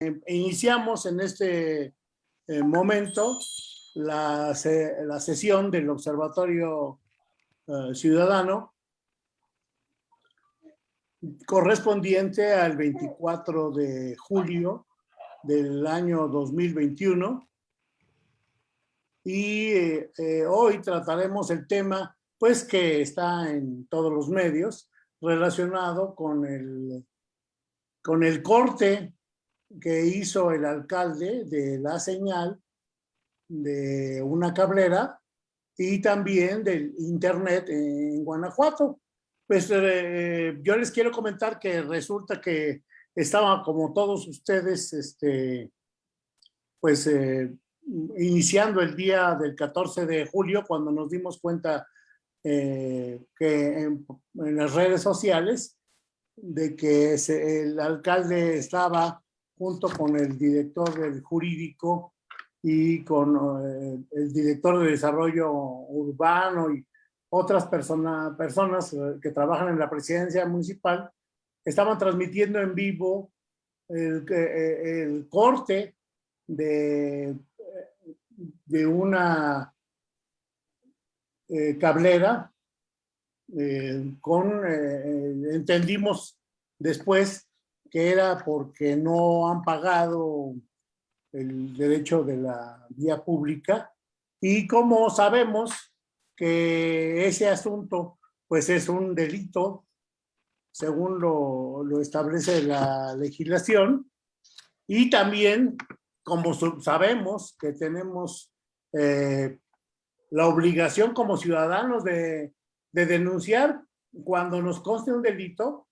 iniciamos en este eh, momento la, la, sesión del Observatorio eh, Ciudadano correspondiente al 24 de julio del año 2021 y eh, hoy trataremos el tema pues que está en todos los medios relacionado con el, con el corte que hizo el alcalde de la señal de una cablera y también del internet en Guanajuato. Pues eh, yo les quiero comentar que resulta que estaba como todos ustedes, este, pues eh, iniciando el día del 14 de julio cuando nos dimos cuenta eh, que en, las redes sociales de que el alcalde estaba junto con el director del jurídico y con eh, el director de desarrollo urbano y otras personas personas eh, que trabajan en la presidencia municipal, estaban transmitiendo en vivo el, eh, el corte de, de una cablera con, entendimos después que era porque no han pagado el derecho de la vía pública. Y como sabemos que ese asunto pues es un delito según lo, lo establece la legislación. Y también como sabemos que tenemos eh, la obligación como ciudadanos de, de denunciar cuando nos conste un delito,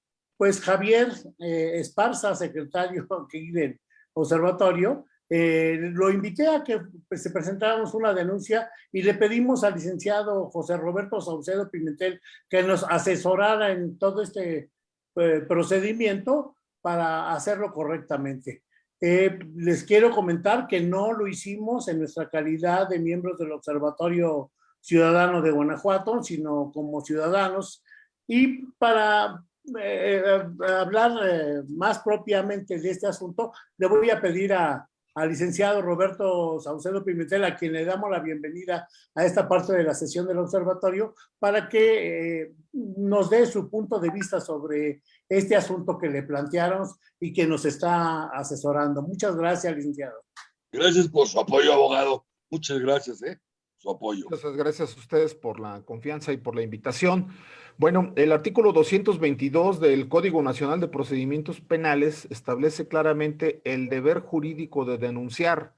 pues Javier eh, Esparza, secretario del observatorio, eh, lo invité a que pues, se presentáramos una denuncia y le pedimos al licenciado José Roberto Saucedo Pimentel que nos asesorara en todo este eh, procedimiento para hacerlo correctamente. les quiero comentar que no lo hicimos en nuestra calidad de miembros del Observatorio Ciudadano de Guanajuato, sino como ciudadanos y para eh, eh, hablar eh, más propiamente de este asunto, le voy a pedir a, al licenciado Roberto Saucedo Pimentel, a quien le damos la bienvenida a esta parte de la sesión del observatorio, para que nos dé su punto de vista sobre este asunto que le plantearon y que nos está asesorando. Muchas gracias, licenciado. Gracias por su apoyo, abogado. Muchas gracias, ¿eh? Su apoyo. Muchas gracias a ustedes por la confianza y por la invitación. Bueno, el artículo 222 del Código Nacional de Procedimientos Penales establece claramente el deber jurídico de denunciar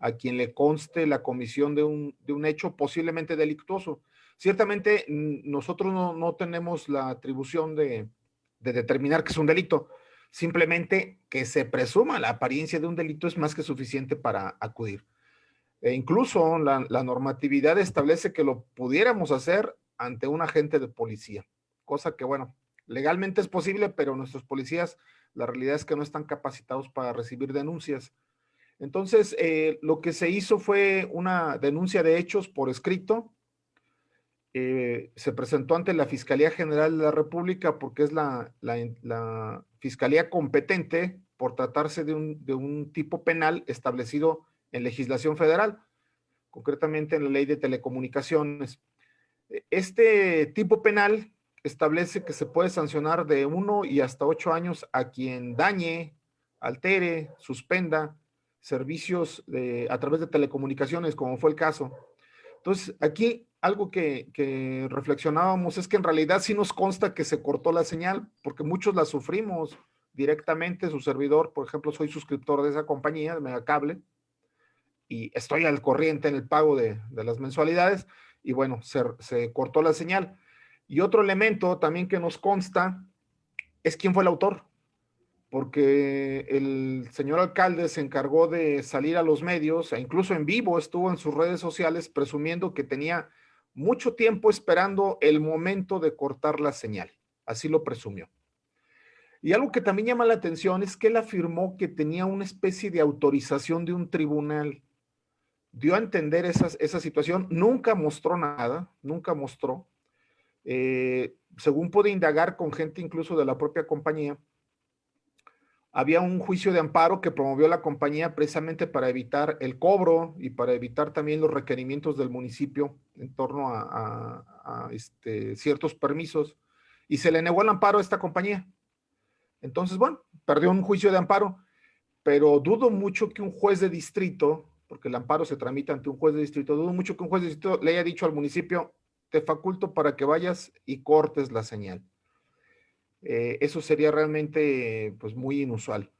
a quien le conste la comisión de un, de un hecho posiblemente delictuoso. Ciertamente nosotros no, tenemos la atribución de, determinar que es un delito, simplemente que se presuma la apariencia de un delito es más que suficiente para acudir. E incluso la normatividad establece que lo pudiéramos hacer ante un agente de policía, cosa que bueno, legalmente es posible, pero nuestros policías, la realidad es que no están capacitados para recibir denuncias. Entonces, eh, lo que se hizo fue una denuncia de hechos por escrito, eh, se presentó ante la Fiscalía General de la República porque es la, fiscalía competente por tratarse de un, tipo penal establecido en legislación federal, concretamente en la ley de telecomunicaciones. Este tipo penal establece que se puede sancionar de uno y hasta ocho años a quien dañe, altere, suspenda servicios a través de telecomunicaciones, como fue el caso. Entonces, aquí algo que, reflexionábamos es que en realidad sí nos consta que se cortó la señal, porque muchos la sufrimos directamente. Su servidor, por ejemplo, soy suscriptor de esa compañía, de Megacable, y estoy al corriente en el pago de las mensualidades y bueno, se, cortó la señal. Y otro elemento también que nos consta es quién fue el autor, porque el señor alcalde se encargó de salir a los medios, e incluso en vivo estuvo en sus redes sociales presumiendo que tenía mucho tiempo esperando el momento de cortar la señal. Así lo presumió. Y algo que también llama la atención es que él afirmó que tenía una especie de autorización de un tribunal dio a entender esa situación, nunca mostró nada, nunca mostró. Eh, según pude indagar con gente incluso de la propia compañía, había un juicio de amparo que promovió la compañía precisamente para evitar el cobro y para evitar también los requerimientos del municipio en torno a, este, ciertos permisos y se le negó el amparo a esta compañía. Entonces, bueno, perdió un juicio de amparo, pero dudo mucho que un juez de distrito, porque el amparo se tramita ante un juez de distrito, dudo mucho que un juez de distrito le haya dicho al municipio, te faculto para que vayas y cortes la señal. Eh, eso sería realmente pues muy inusual.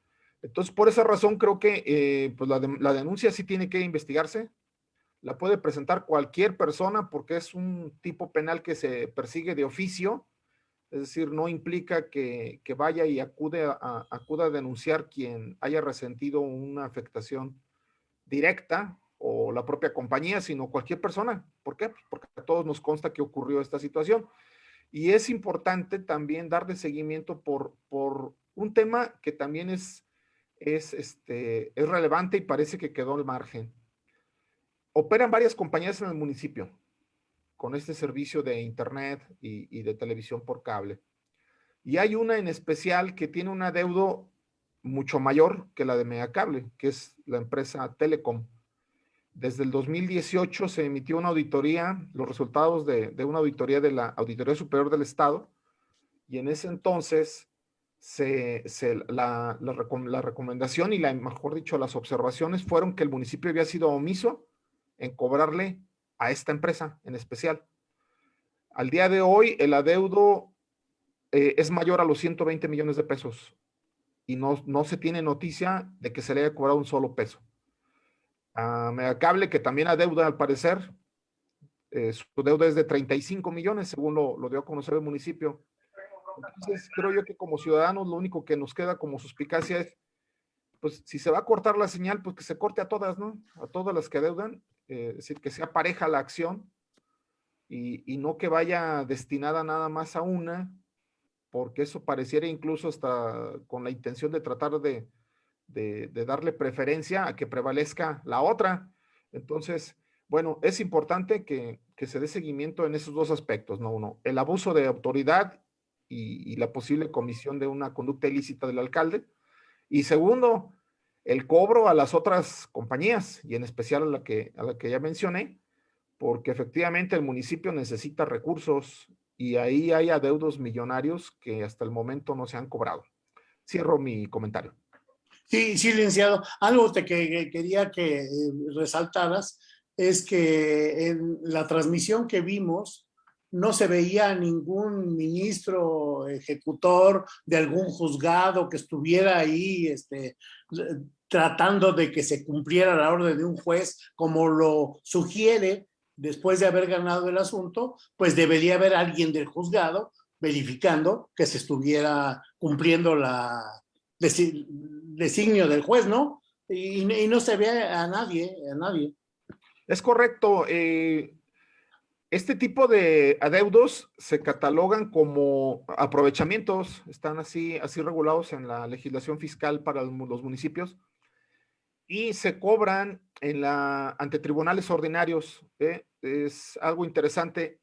Entonces, por esa razón creo que eh, pues la, la, denuncia sí tiene que investigarse. La puede presentar cualquier persona porque es un tipo penal que se persigue de oficio. Es decir, no implica que, que vaya y acude acuda a denunciar quien haya resentido una afectación directa o la propia compañía, sino cualquier persona. ¿Por qué? Porque a todos nos consta que ocurrió esta situación. Y es importante también darle seguimiento por, por un tema que también es, es, este, es relevante y parece que quedó al margen. Operan varias compañías en el municipio con este servicio de internet y, y de televisión por cable. Y hay una en especial que tiene un adeudo mucho mayor que la de Megacable, que es la empresa Telecom. Desde el 2018 se emitió una auditoría, los resultados de, una auditoría de la Auditoría Superior del Estado, y en ese entonces se, la, la, recomendación y la, mejor dicho, las observaciones fueron que el municipio había sido omiso en cobrarle a esta empresa en especial. Al día de hoy, el adeudo eh, es mayor a los 120 millones de pesos y no, no se tiene noticia de que se le haya cobrado un solo peso a Megacable, que también adeuda al parecer. Eh, su deuda es de 35 millones, según lo, dio a conocer el municipio. Entonces, creo yo que como ciudadanos lo único que nos queda como suspicacia es, pues si se va a cortar la señal, pues que se corte a todas, ¿no? A todas las que adeudan, eh, es decir, que sea pareja la acción y, y no que vaya destinada nada más a una, porque eso pareciera incluso hasta con la intención de tratar de, de, darle preferencia a que prevalezca la otra. Entonces, bueno, es importante que, se dé seguimiento en esos dos aspectos, ¿no? Uno, el abuso de autoridad y, la posible comisión de una conducta ilícita del alcalde. Y segundo, el cobro a las otras compañías y en especial a la que, a la que ya mencioné, porque efectivamente el municipio necesita recursos y ahí hay adeudos millonarios que hasta el momento no se han cobrado. Cierro mi comentario. Sí, sí, licenciado. Algo que, quería que eh, resaltaras es que en la transmisión que vimos no se veía ningún ministro ejecutor de algún juzgado que estuviera ahí este, tratando de que se cumpliera la orden de un juez como lo sugiere después de haber ganado el asunto, pues debería haber alguien del juzgado verificando que se estuviera cumpliendo la, designio del juez, ¿no? Y, no se ve a nadie, a nadie. Es correcto. Eh, este tipo de adeudos se catalogan como aprovechamientos, están así, así regulados en la legislación fiscal para los municipios y se cobran en la, ante tribunales ordinarios. ¿eh? Es algo interesante.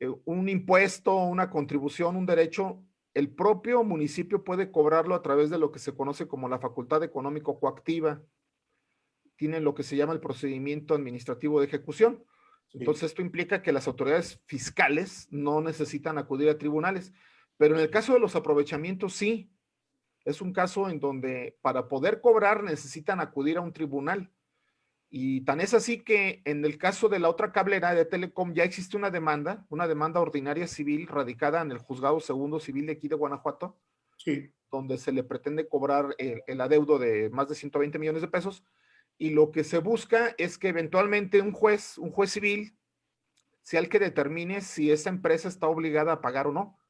Eh, un impuesto, una contribución, un derecho el propio municipio puede cobrarlo a través de lo que se conoce como la facultad económico coactiva. Tienen lo que se llama el procedimiento administrativo de ejecución. Entonces, esto implica que las autoridades fiscales no necesitan acudir a tribunales. Pero en el caso de los aprovechamientos, sí. Es un caso en donde para poder cobrar necesitan acudir a un tribunal. Y tan es así que en el caso de la otra cablera de Telecom ya existe una demanda, una demanda ordinaria civil radicada en el juzgado segundo civil de aquí de Guanajuato, sí. donde se le pretende cobrar el, adeudo de más de 120 millones de pesos. Y lo que se busca es que eventualmente un juez, un juez civil, sea el que determine si esa empresa está obligada a pagar o no.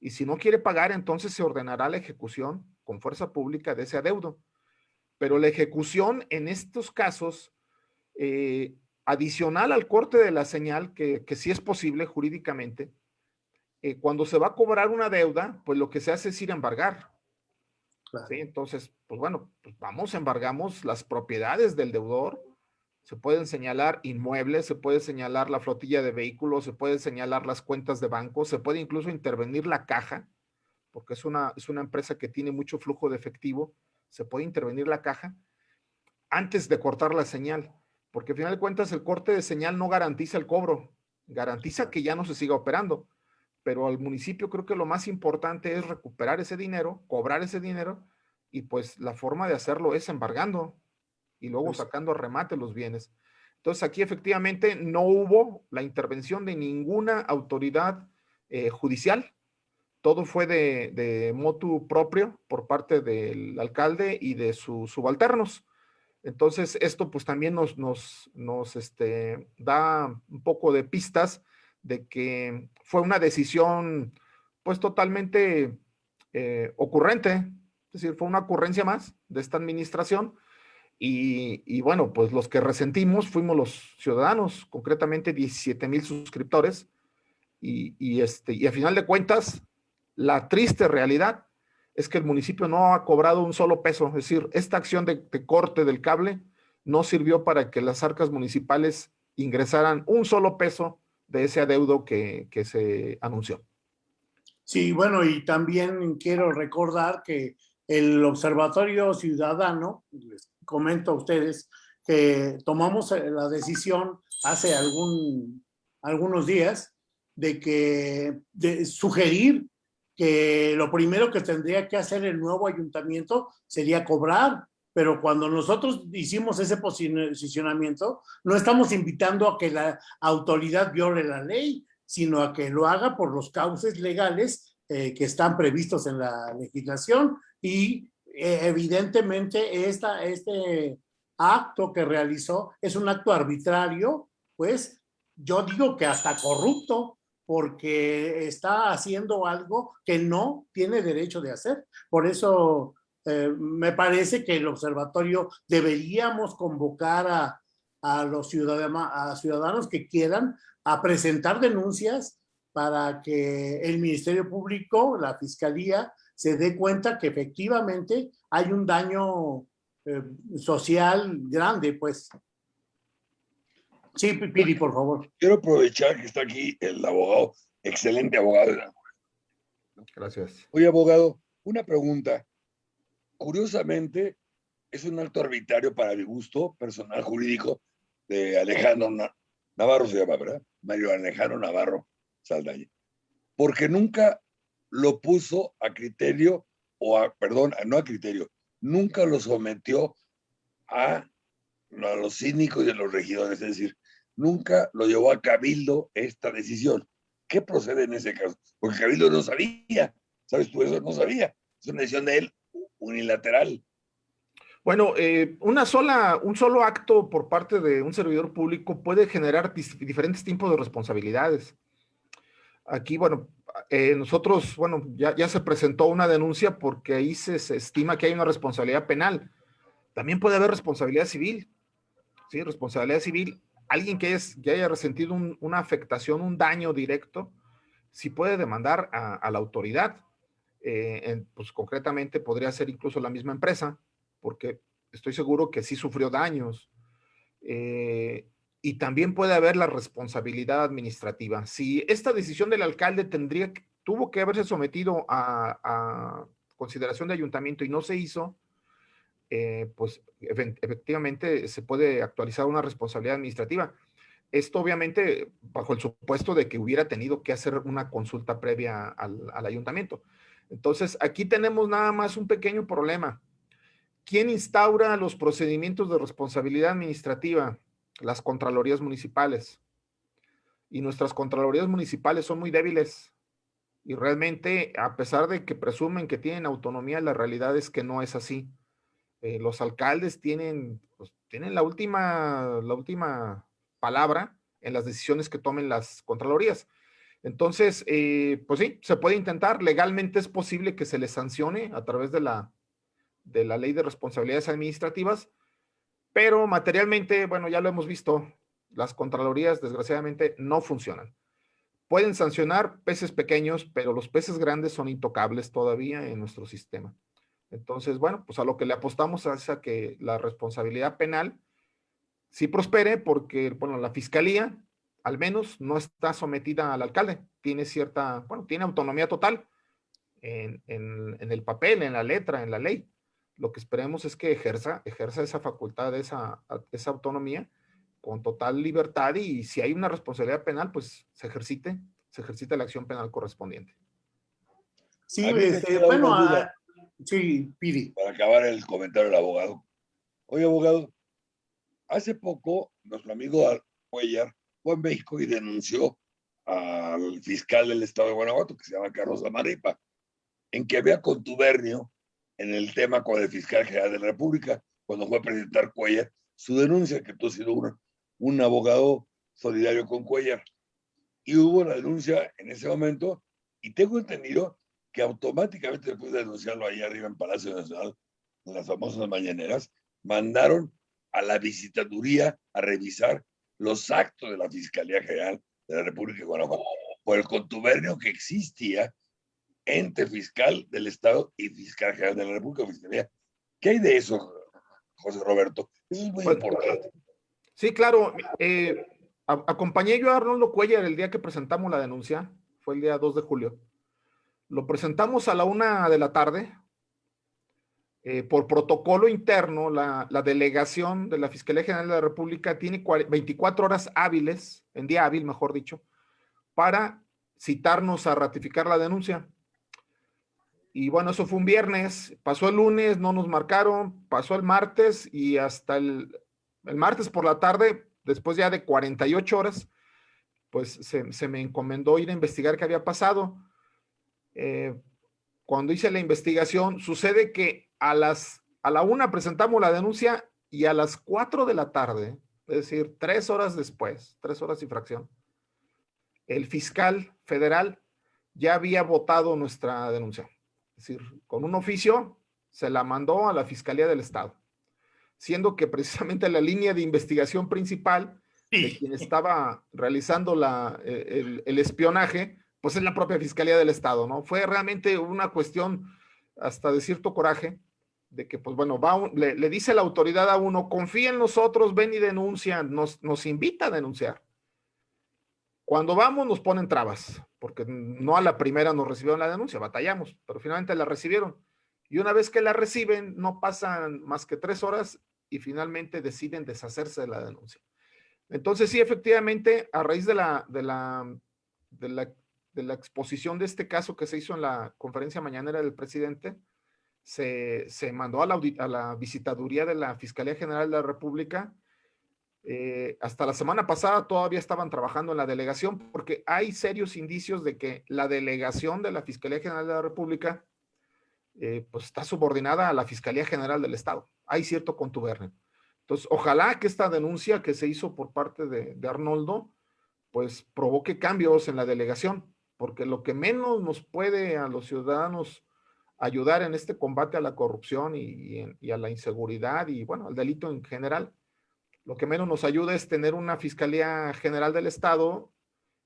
Y si no quiere pagar, entonces se ordenará la ejecución con fuerza pública de ese adeudo. Pero la ejecución en estos casos eh, adicional al corte de la señal, que, que sí es posible jurídicamente, eh, cuando se va a cobrar una deuda, pues lo que se hace es ir a embargar. Entonces, pues bueno, pues vamos, embargamos las propiedades del deudor, se pueden señalar inmuebles, se puede señalar la flotilla de vehículos, se puede señalar las cuentas de banco, se puede incluso intervenir la caja, porque es una, es una empresa que tiene mucho flujo de efectivo, se puede intervenir la caja antes de cortar la señal, porque al final de cuentas el corte de señal no garantiza el cobro, garantiza que ya no se siga operando, pero al municipio creo que lo más importante es recuperar ese dinero, cobrar ese dinero, y pues la forma de hacerlo es embargando y luego sacando a remate los bienes. Entonces aquí efectivamente no hubo la intervención de ninguna autoridad eh, judicial, todo fue de, de, motu propio por parte del alcalde y de sus subalternos. Entonces, esto pues también nos, este, da un poco de pistas de que fue una decisión pues totalmente eh, ocurrente, es decir, fue una ocurrencia más de esta administración y, y, bueno, pues los que resentimos fuimos los ciudadanos, concretamente 17 mil suscriptores y, y, este, y a final de cuentas la triste realidad es que el municipio no ha cobrado un solo peso, es decir, esta acción de, corte del cable no sirvió para que las arcas municipales ingresaran un solo peso de ese adeudo que, que se anunció. Sí, bueno, y también quiero recordar que el Observatorio Ciudadano, les comento a ustedes, que tomamos la decisión hace algún, algunos días de que de sugerir que lo primero que tendría que hacer el nuevo ayuntamiento sería cobrar, pero cuando nosotros hicimos ese posicionamiento, no estamos invitando a que la autoridad viole la ley, sino a que lo haga por los cauces legales eh, que están previstos en la legislación. Y eh, evidentemente esta, este acto que realizó es un acto arbitrario, pues yo digo que hasta corrupto, porque está haciendo algo que no tiene derecho de hacer. Por eso eh, me parece que el observatorio deberíamos convocar a, a los ciudadanos, a ciudadanos que quieran a presentar denuncias para que el Ministerio Público, la Fiscalía, se dé cuenta que efectivamente hay un daño eh, social grande, pues. Sí, Piri, por favor. Quiero aprovechar que está aquí el abogado, excelente abogado. Gracias. Oye, abogado, una pregunta. Curiosamente, es un acto arbitrario para mi gusto personal jurídico de Alejandro Navarro, se llama, ¿verdad? Mario Alejandro Navarro Saldaña. Porque nunca lo puso a criterio, o a, perdón, no a criterio, nunca lo sometió a, a los cínicos y a los regidores. Es decir, nunca lo llevó a Cabildo esta decisión. ¿Qué procede en ese caso? Porque Cabildo no sabía, ¿sabes tú eso? No sabía. Es una decisión de él unilateral. Bueno, eh, una sola, un solo acto por parte de un servidor público puede generar diferentes tipos de responsabilidades. Aquí, bueno, eh, nosotros, bueno, ya, ya, se presentó una denuncia porque ahí se, se, estima que hay una responsabilidad penal. También puede haber responsabilidad civil. Sí, responsabilidad civil alguien que, es, que haya resentido un, una afectación, un daño directo, sí puede demandar a, la autoridad. Eh, en, pues concretamente podría ser incluso la misma empresa, porque estoy seguro que sí sufrió daños. Eh, y también puede haber la responsabilidad administrativa. Si esta decisión del alcalde tendría, tuvo que haberse sometido a consideración de ayuntamiento y no se hizo, eh, pues efectivamente se puede actualizar una responsabilidad administrativa. Esto obviamente bajo el supuesto de que hubiera tenido que hacer una consulta previa al, al ayuntamiento. Entonces, aquí tenemos nada más un pequeño problema. ¿Quién instaura los procedimientos de responsabilidad administrativa? Las contralorías municipales. Y nuestras contralorías municipales son muy débiles. Y realmente, a pesar de que presumen que tienen autonomía, la realidad es que no es así eh, los alcaldes tienen, pues, tienen la última, la última palabra en las decisiones que tomen las contralorías. Entonces, eh, pues sí, se puede intentar. Legalmente es posible que se les sancione a través de la, de la ley de responsabilidades administrativas, pero materialmente, bueno, ya lo hemos visto, las contralorías desgraciadamente no funcionan. Pueden sancionar peces pequeños, pero los peces grandes son intocables todavía en nuestro sistema. Entonces, bueno, pues a lo que le apostamos es a que la responsabilidad penal sí prospere porque, bueno, la fiscalía al menos no está sometida al alcalde, tiene cierta, bueno, tiene autonomía total en, el papel, en la letra, en la ley. Lo que esperemos es que ejerza, ejerza esa facultad, esa, esa autonomía con total libertad y si hay una responsabilidad penal, pues se ejercite, se ejercite la acción penal correspondiente. Sí, este, bueno, ah, sí, Piri. Para acabar el comentario del abogado. Oye, abogado, hace poco nuestro amigo Cuellar fue a México y denunció al fiscal del estado de Guanajuato, que se llama Carlos Amaripa, en que había contubernio en el tema con el fiscal general de la República, cuando fue a presentar Cuellar su denuncia, que tú has sido un abogado solidario con Cuellar. Y hubo la denuncia en ese momento, y tengo entendido que automáticamente después de denunciarlo ahí arriba en Palacio Nacional, en las famosas mañaneras, mandaron a la visitaduría a revisar los actos de la Fiscalía General de la República de Guanajuato por el contubernio que existía entre fiscal del Estado y fiscal general de la República. Fiscalía. ¿Qué hay de eso, José Roberto? Eso es muy pues, importante. Sí, claro. Eh, acompañé yo a Arnoldo Cuellar el día que presentamos la denuncia, fue el día 2 de julio. Lo presentamos a la una de la tarde. Eh, por protocolo interno, la, delegación de la Fiscalía General de la República tiene 24 horas hábiles, en día hábil, mejor dicho, para citarnos a ratificar la denuncia. Y bueno, eso fue un viernes, pasó el lunes, no nos marcaron, pasó el martes y hasta el, el martes por la tarde, después ya de 48 horas, pues se me encomendó ir a investigar qué había pasado. Eh, cuando hice la investigación, sucede que a las a la una presentamos la denuncia y a las cuatro de la tarde, es decir, tres horas después, tres horas y fracción, el fiscal federal ya había votado nuestra denuncia. Es decir, con un oficio se la mandó a la Fiscalía del Estado, siendo que precisamente la línea de investigación principal de quien estaba realizando la, eh, el espionaje pues es la propia Fiscalía del Estado, ¿no? Fue realmente una cuestión hasta de cierto coraje, de que, pues bueno, va le, dice la autoridad a uno, confía en nosotros, ven y denuncia, nos, nos invita a denunciar. Cuando vamos nos ponen trabas, porque no a la primera nos recibieron la denuncia, batallamos, pero finalmente la recibieron. Y una vez que la reciben, no pasan más que tres horas y finalmente deciden deshacerse de la denuncia. Entonces sí, efectivamente, a raíz de la, de la, de la de la exposición de este caso que se hizo en la conferencia mañanera del presidente, se, mandó a la, a la, visitaduría de la Fiscalía General de la República. Eh, hasta la semana pasada todavía estaban trabajando en la delegación porque hay serios indicios de que la delegación de la Fiscalía General de la República eh, pues está subordinada a la Fiscalía General del Estado. Hay cierto contubernio. Entonces, ojalá que esta denuncia que se hizo por parte de, de Arnoldo, pues provoque cambios en la delegación porque lo que menos nos puede a los ciudadanos ayudar en este combate a la corrupción y, a la inseguridad y bueno, al delito en general, lo que menos nos ayuda es tener una Fiscalía General del Estado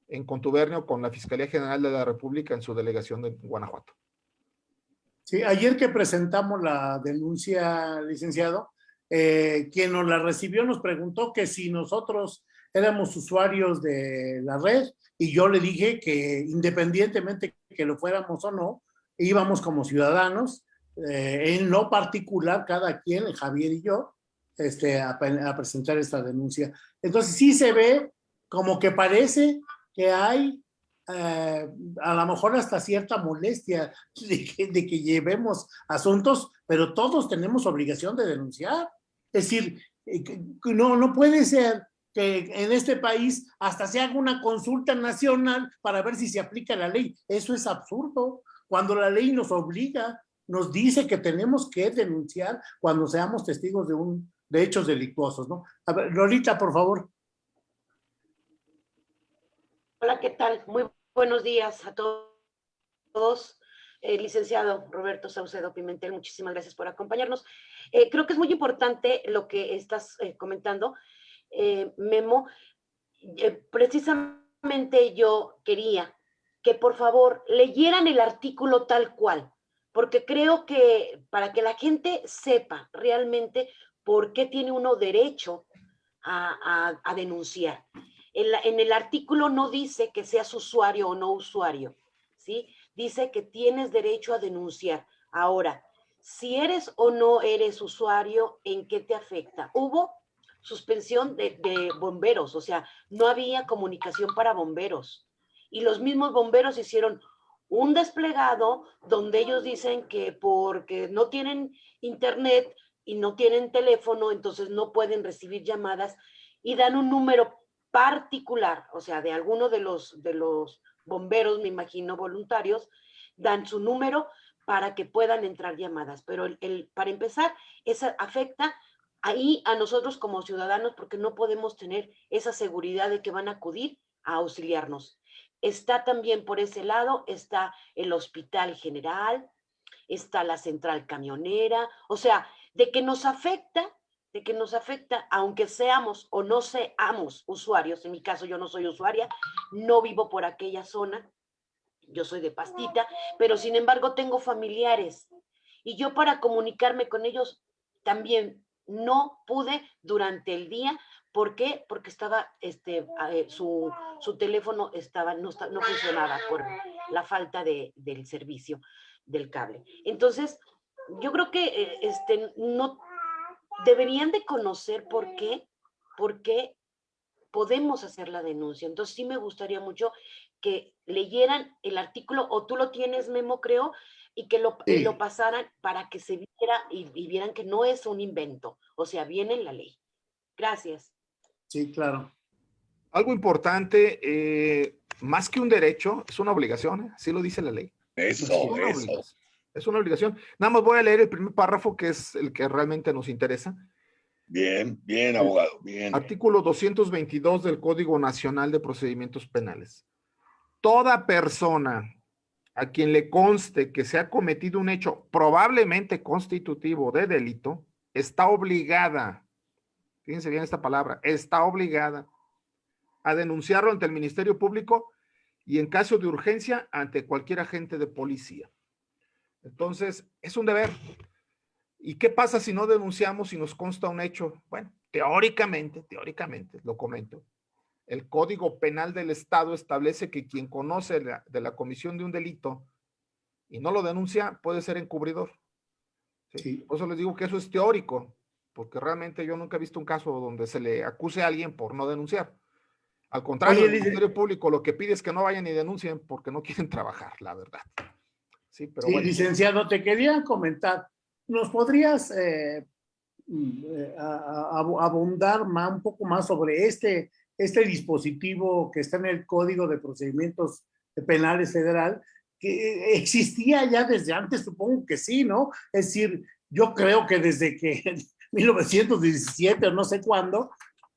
en contubernio con la Fiscalía General de la República en su delegación de Guanajuato. Sí, ayer que presentamos la denuncia, licenciado, eh, quien nos la recibió nos preguntó que si nosotros éramos usuarios de la red y yo le dije que independientemente que lo fuéramos o no, íbamos como ciudadanos, eh, en lo particular, cada quien, Javier y yo, este, a, presentar esta denuncia. Entonces sí se ve como que parece que hay eh, a lo mejor hasta cierta molestia de que, de que, llevemos asuntos, pero todos tenemos obligación de denunciar. Es decir, eh, no, no puede ser que en este país hasta se haga una consulta nacional para ver si se aplica la ley. Eso es absurdo. Cuando la ley nos obliga, nos dice que tenemos que denunciar cuando seamos testigos de, un, de hechos delictuosos, ¿no? A ver, Lolita, por favor. Hola, ¿qué tal? Muy buenos días a todos. Eh, licenciado Roberto Saucedo Pimentel, muchísimas gracias por acompañarnos. Eh, creo que es muy importante lo que estás eh, comentando eh, Memo, eh, precisamente yo quería que por favor leyeran el artículo tal cual, porque creo que para que la gente sepa realmente por qué tiene uno derecho a, denunciar. En, en, el artículo no dice que seas usuario o no usuario, ¿sí? dice que tienes derecho a denunciar. Ahora, si eres o no eres usuario, ¿en qué te afecta? Hubo suspensión de, de bomberos, o sea, no había comunicación para bomberos. Y los mismos bomberos hicieron un desplegado donde ellos dicen que porque no tienen internet y no tienen teléfono, entonces no pueden recibir llamadas y dan un número particular, o sea, de alguno de los, de los bomberos, me imagino, voluntarios, dan su número para que puedan entrar llamadas. Pero el, para empezar, eso afecta ahí a nosotros como ciudadanos porque no podemos tener esa seguridad de que van a acudir a auxiliarnos. Está también por ese lado, está el hospital general, está la central camionera, o sea, de que nos afecta, de que nos afecta, aunque seamos o no seamos usuarios, en mi caso yo no soy usuaria, no vivo por aquella zona, yo soy de pastita, pero sin embargo tengo familiares y yo para comunicarme con ellos también no pude durante el día ¿Por qué? Porque estaba, este, eh, su, su, teléfono estaba, no, no, funcionaba por la falta de, del servicio del cable. Entonces, yo creo que eh, este, no deberían de conocer por qué, por qué podemos hacer la denuncia. Entonces, sí me gustaría mucho que leyeran el artículo, o tú lo tienes, Memo, creo, y que lo, lo pasaran para que se viera y, y vieran que no es un invento, o sea, viene en la ley. Gracias. Sí, claro. Algo importante, eh, más que un derecho, es una obligación, ¿eh? así lo dice la ley. Eso, es eso. Es una obligación. Nada más voy a leer el primer párrafo, que es el que realmente nos interesa. Bien, bien, abogado, bien. Artículo 222 del Código Nacional de Procedimientos Penales. Toda persona a quien le conste que se ha cometido un hecho probablemente constitutivo de delito, está obligada fíjense bien esta palabra, está obligada a denunciarlo ante el Ministerio Público y en caso de urgencia ante cualquier agente de policía. Entonces, es un deber. ¿Y qué pasa si no denunciamos y nos consta un hecho? Bueno, teóricamente, teóricamente, lo comento, el Código Penal del Estado establece que quien conoce de la comisión de un delito y no lo denuncia puede ser encubridor. ¿sí? Por eso les digo que eso es teórico porque realmente yo nunca he visto un caso donde se le acuse a alguien por no denunciar. Al contrario, el Ministerio Público lo que pide es que no vayan y denuncien porque no quieren trabajar, la verdad. Sí, pero sí, licenciado, te quería comentar, ¿nos podrías eh, mm, eh abundar más, un poco más sobre este, este dispositivo que está en el Código de Procedimientos Penales Federal, que existía ya desde antes, supongo que sí, ¿no? Es decir, yo creo que desde que 1917 o no sé cuándo,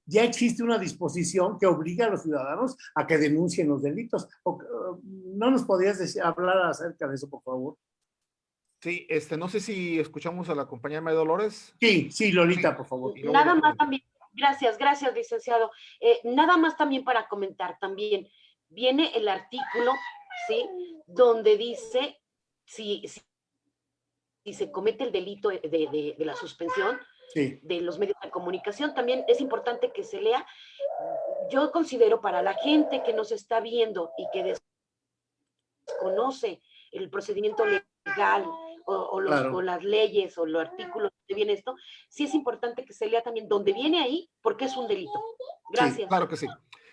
ya existe una disposición que obliga a los ciudadanos a que denuncien los delitos. ¿No nos podrías decir, hablar acerca de eso, por favor? Sí, este, no sé si escuchamos a la compañera de Dolores. Sí, sí, Lolita, por favor. Nada más también, gracias, gracias, licenciado. Eh, nada más también para comentar, también viene el artículo, ¿sí? Donde dice, si, si, se comete el delito de, de, de la suspensión, de los medios de comunicación. También es importante que se lea. Yo considero para la gente que nos está viendo y que desconoce el procedimiento legal o, las leyes o los artículos que viene esto, sí es importante que se lea también donde viene ahí, porque es un delito. Gracias. claro que sí.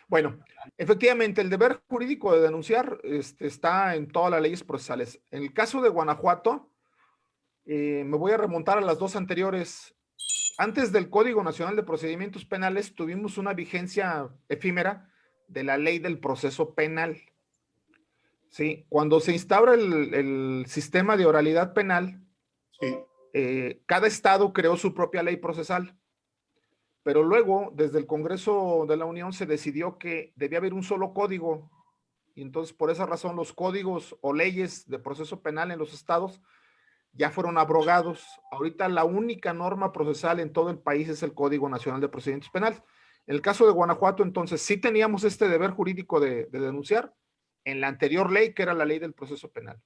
Bueno, efectivamente, el deber jurídico de denunciar este, está en todas las leyes procesales. En el caso de Guanajuato, eh, me voy a remontar a las dos anteriores antes del Código Nacional de Procedimientos Penales tuvimos una vigencia efímera de la ley del proceso penal. Sí, cuando se instaura el, sistema de oralidad penal, eh, cada estado creó su propia ley procesal. Pero luego, desde el Congreso de la Unión, se decidió que debía haber un solo código. Y entonces, por esa razón, los códigos o leyes de proceso penal en los estados ya fueron abrogados. Ahorita la única norma procesal en todo el país es el Código Nacional de Procedimientos Penales. En el caso de Guanajuato, entonces, sí teníamos este deber jurídico de, denunciar en la anterior ley, que era la ley del proceso penal.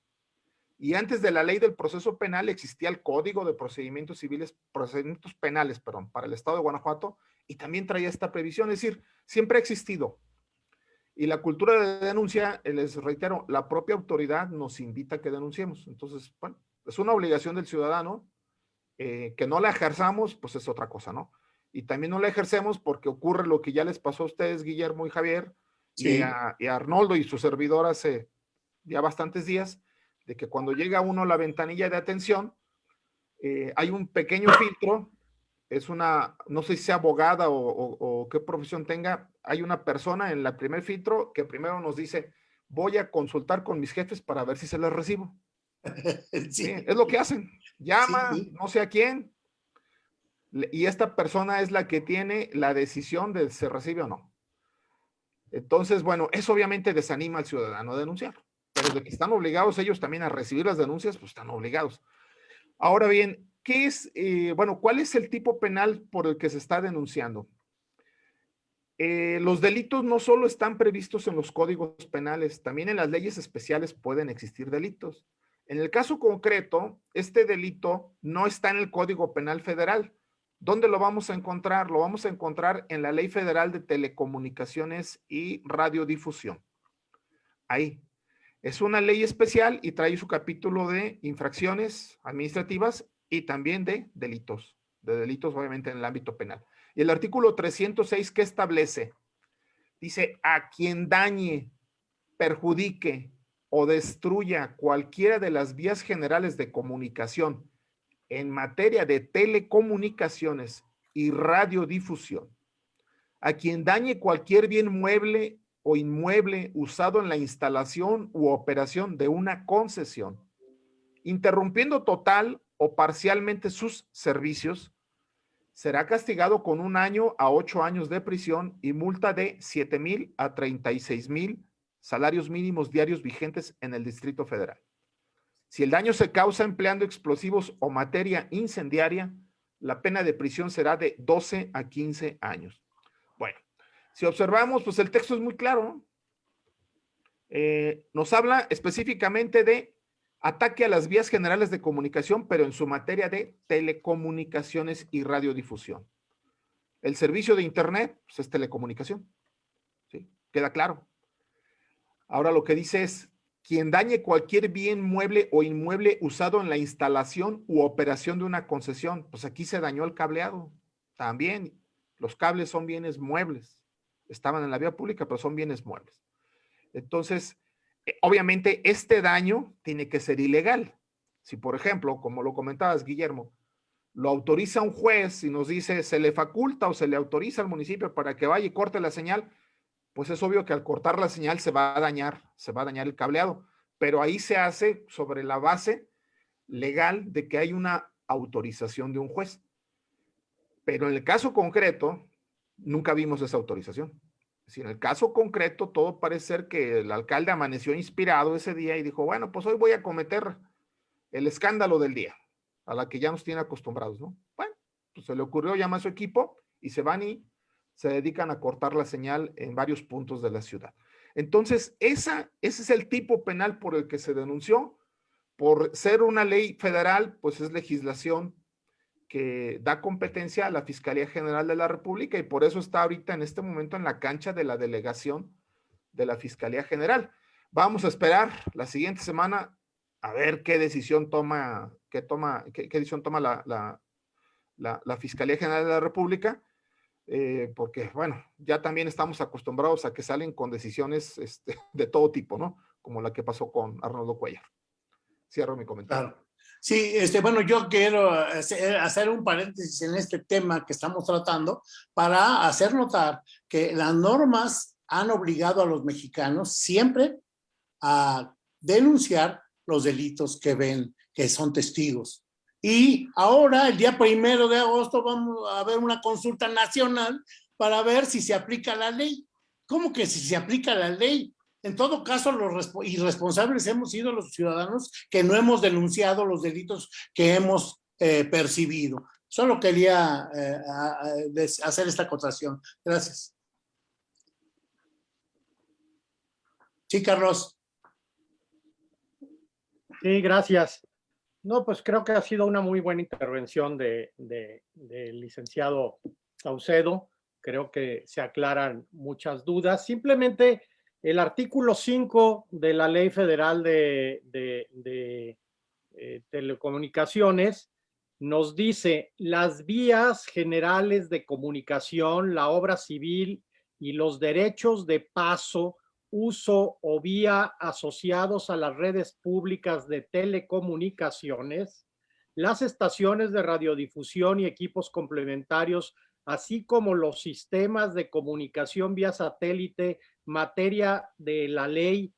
Y antes de la ley del proceso penal existía el Código de Procedimientos Civiles, Procedimientos Penales, perdón, para el Estado de Guanajuato, y también traía esta previsión, es decir, siempre ha existido. Y la cultura de denuncia, eh, les reitero, la propia autoridad nos invita a que denunciemos. Entonces, bueno, es una obligación del ciudadano eh, que no la ejerzamos, pues es otra cosa, ¿no? Y también no la ejercemos porque ocurre lo que ya les pasó a ustedes, Guillermo y Javier, y, a, y, a, Arnoldo y su servidor hace ya bastantes días, de que cuando llega uno a la ventanilla de atención, eh, hay un pequeño filtro, es una, no sé si sea abogada o, o, qué profesión tenga, hay una persona en el primer filtro que primero nos dice, voy a consultar con mis jefes para ver si se les recibo. Sí. es lo que hacen. Llama, no sé a quién, y esta persona es la que tiene la decisión de si se recibe o no. Entonces, bueno, eso obviamente desanima al ciudadano a denunciar, pero de que están obligados ellos también a recibir las denuncias, pues están obligados. Ahora bien, ¿qué es, eh, bueno, cuál es el tipo penal por el que se está denunciando? Eh, los delitos no solo están previstos en los códigos penales, también en las leyes especiales pueden existir delitos. En el caso concreto, este delito no está en el Código Penal Federal. ¿Dónde lo vamos a encontrar? Lo vamos a encontrar en la Ley Federal de Telecomunicaciones y Radiodifusión. Ahí. Es una ley especial y trae su capítulo de infracciones administrativas y también de delitos. De delitos, obviamente, en el ámbito penal. Y el artículo 306, ¿qué establece? Dice, a quien dañe, perjudique o destruya cualquiera de las vías generales de comunicación en materia de telecomunicaciones y radiodifusión, a quien dañe cualquier bien mueble o inmueble usado en la instalación u operación de una concesión, interrumpiendo total o parcialmente sus servicios, será castigado con un año a ocho años de prisión y multa de 7 mil a 36 mil salarios mínimos diarios vigentes en el Distrito Federal. Si el daño se causa empleando explosivos o materia incendiaria, la pena de prisión será de 12 a 15 años. Bueno, si observamos, pues el texto es muy claro. Eh, nos habla específicamente de ataque a las vías generales de comunicación, pero en su materia de telecomunicaciones y radiodifusión. El servicio de Internet pues, es telecomunicación. ¿sí? Queda claro. Ahora lo que dice es, quien dañe cualquier bien mueble o inmueble usado en la instalación u operación de una concesión. Pues aquí se dañó el cableado. También los cables son bienes muebles. Estaban en la vía pública, pero son bienes muebles. Entonces, eh, obviamente este daño tiene que ser ilegal. Si, por ejemplo, como lo comentabas, Guillermo, lo autoriza un juez y nos dice se le faculta o se le autoriza al municipio para que vaya y corte la señal, pues es obvio que al cortar la señal se va a dañar, se va a dañar el cableado, pero ahí se hace sobre la base legal de que hay una autorización de un juez. Pero en el caso concreto, nunca vimos esa autorización. Si en el caso concreto, todo parece ser que el alcalde amaneció inspirado ese día y dijo, bueno, pues hoy voy a cometer el escándalo del día, a la que ya nos tiene acostumbrados, ¿no? Bueno, pues se le ocurrió, llama a su equipo y se van y se dedican a cortar la señal en varios puntos de la ciudad. Entonces, esa, ese es el tipo penal por el que se denunció. Por ser una ley federal, pues es legislación que da competencia a la Fiscalía General de la República y por eso está ahorita en este momento en la cancha de la delegación de la Fiscalía General. Vamos a esperar la siguiente semana a ver qué decisión toma, qué toma, qué, decisión toma la, la, la Fiscalía General de la República eh, porque, bueno, ya también estamos acostumbrados a que salen con decisiones este, de todo tipo, ¿no? Como la que pasó con Arnoldo Cuellar. Cierro mi comentario. Sí, este, bueno, yo quiero hacer un paréntesis en este tema que estamos tratando para hacer notar que las normas han obligado a los mexicanos siempre a denunciar los delitos que ven, que son testigos. Y ahora, el día primero de agosto, vamos a ver una consulta nacional para ver si se aplica la ley. ¿Cómo que si se aplica la ley? En todo caso, los irresponsables hemos sido los ciudadanos que no hemos denunciado los delitos que hemos eh, percibido. Solo quería eh, hacer esta acotación. Gracias. Sí, Carlos. Sí, gracias. No, pues creo que ha sido una muy buena intervención del de, licenciado Saucedo. Creo que se aclaran muchas dudas. Simplemente El artículo 5 de la Ley Federal de, eh, Telecomunicaciones nos dice las vías generales de comunicación, la obra civil y los derechos de paso, uso o vía asociados a las redes públicas de telecomunicaciones, las estaciones de radiodifusión y equipos complementarios, así como los sistemas de comunicación vía satélite, materia de la ley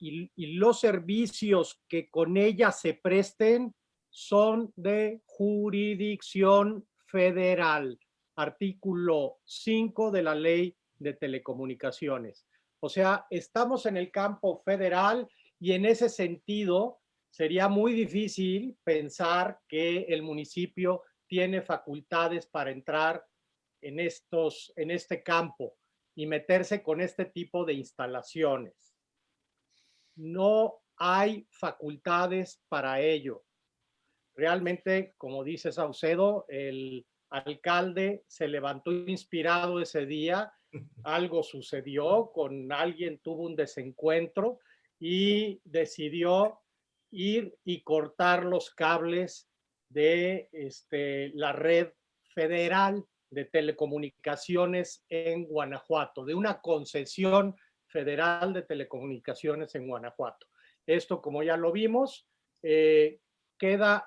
y, y los servicios que con ella se presten son de jurisdicción federal. Artículo 5 de la ley de telecomunicaciones. O sea, estamos en el campo federal y en ese sentido sería muy difícil pensar que el municipio tiene facultades para entrar en, estos, en este campo y meterse con este tipo de instalaciones. No hay facultades para ello. Realmente, como dice Saucedo, el alcalde se levantó inspirado ese día, algo sucedió, con alguien tuvo un desencuentro y decidió ir y cortar los cables de este, la red federal de telecomunicaciones en Guanajuato, de una concesión federal de telecomunicaciones en Guanajuato. Esto, como ya lo vimos, eh, queda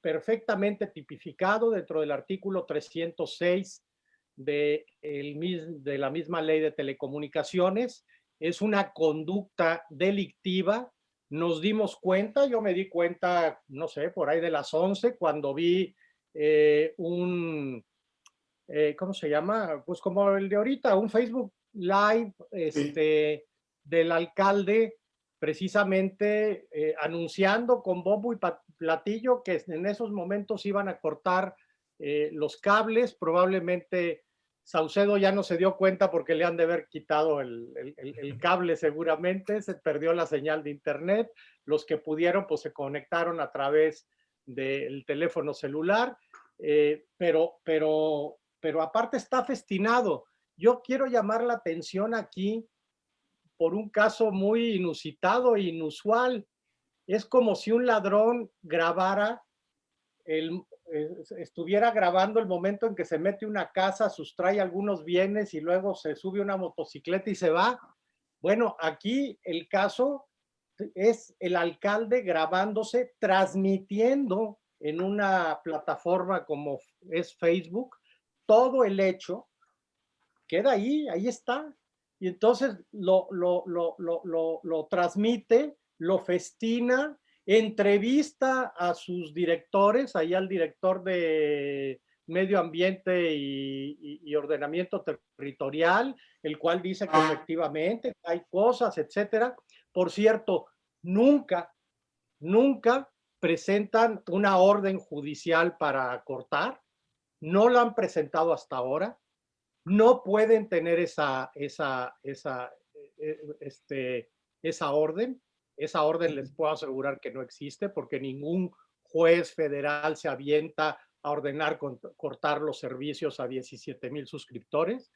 perfectamente tipificado dentro del artículo 306 de, el, de la misma ley de telecomunicaciones. Es una conducta delictiva. Nos dimos cuenta, yo me di cuenta, no sé, por ahí de las 11, cuando vi eh, un, eh, ¿cómo se llama? Pues como el de ahorita, un Facebook Live este, del alcalde precisamente eh, anunciando con bombo y platillo que en esos momentos iban a cortar los cables, probablemente Saucedo ya no se dio cuenta porque le han de haber quitado el, cable seguramente, se perdió la señal de internet, los que pudieron pues se conectaron a través del teléfono celular, pero, pero pero aparte está festinado. Yo quiero llamar la atención aquí por un caso muy inusitado e inusual. Es como si un ladrón grabara, el, estuviera grabando el momento en que se mete una casa, sustrae algunos bienes y luego se sube una motocicleta y se va. Bueno, aquí el caso es el alcalde grabándose, transmitiendo en una plataforma como es Facebook, todo el hecho queda ahí, ahí está. Y entonces lo, lo, lo, lo transmite, lo festina, entrevista a sus directores, ahí al director de medio ambiente y, y, ordenamiento territorial, el cual dice que ah. efectivamente hay cosas, etcétera. Por cierto, nunca, nunca presentan una orden judicial para cortar, no lo han presentado hasta ahora, no pueden tener esa, esa, esa, eh, este, esa orden. Esa orden les puedo asegurar que no existe porque ningún juez federal se avienta a ordenar cortar los servicios a 17 mil suscriptores.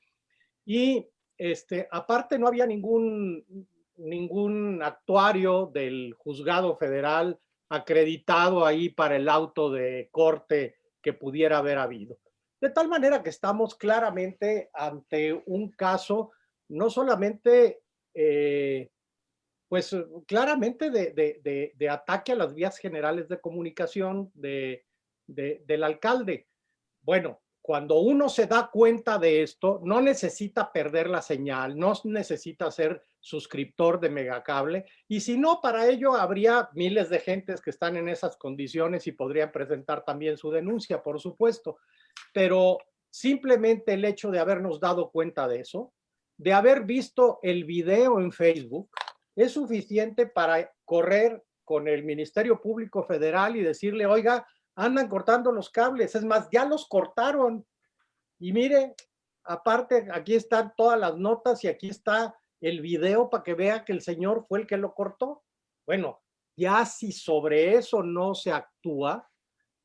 Y este, aparte no había ningún, ningún actuario del juzgado federal acreditado ahí para el auto de corte que pudiera haber habido. De tal manera que estamos claramente ante un caso no solamente, eh, pues claramente de, ataque a las vías generales de comunicación de, del alcalde. Bueno, cuando uno se da cuenta de esto, no necesita perder la señal, no necesita ser suscriptor de Megacable, y si no, para ello habría miles de gentes que están en esas condiciones y podrían presentar también su denuncia, por supuesto. Pero simplemente el hecho de habernos dado cuenta de eso, de haber visto el video en Facebook, es suficiente para correr con el Ministerio Público Federal y decirle, oiga, andan cortando los cables, es más, ya los cortaron. Y mire, aparte, aquí están todas las notas y aquí está el video para que vea que el señor fue el que lo cortó. Bueno, ya si sobre eso no se actúa,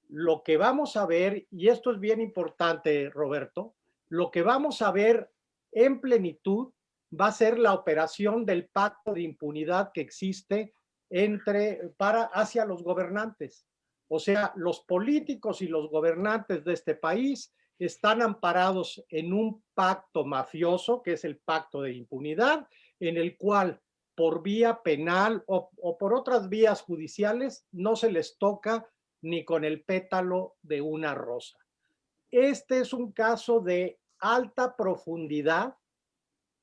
lo que vamos a ver, y esto es bien importante, Roberto, lo que vamos a ver en plenitud va a ser la operación del pacto de impunidad que existe entre, para, hacia los gobernantes. O sea, los políticos y los gobernantes de este país están amparados en un pacto mafioso, que es el pacto de impunidad, en el cual por vía penal o, o, por otras vías judiciales no se les toca ni con el pétalo de una rosa. Este es un caso de alta profundidad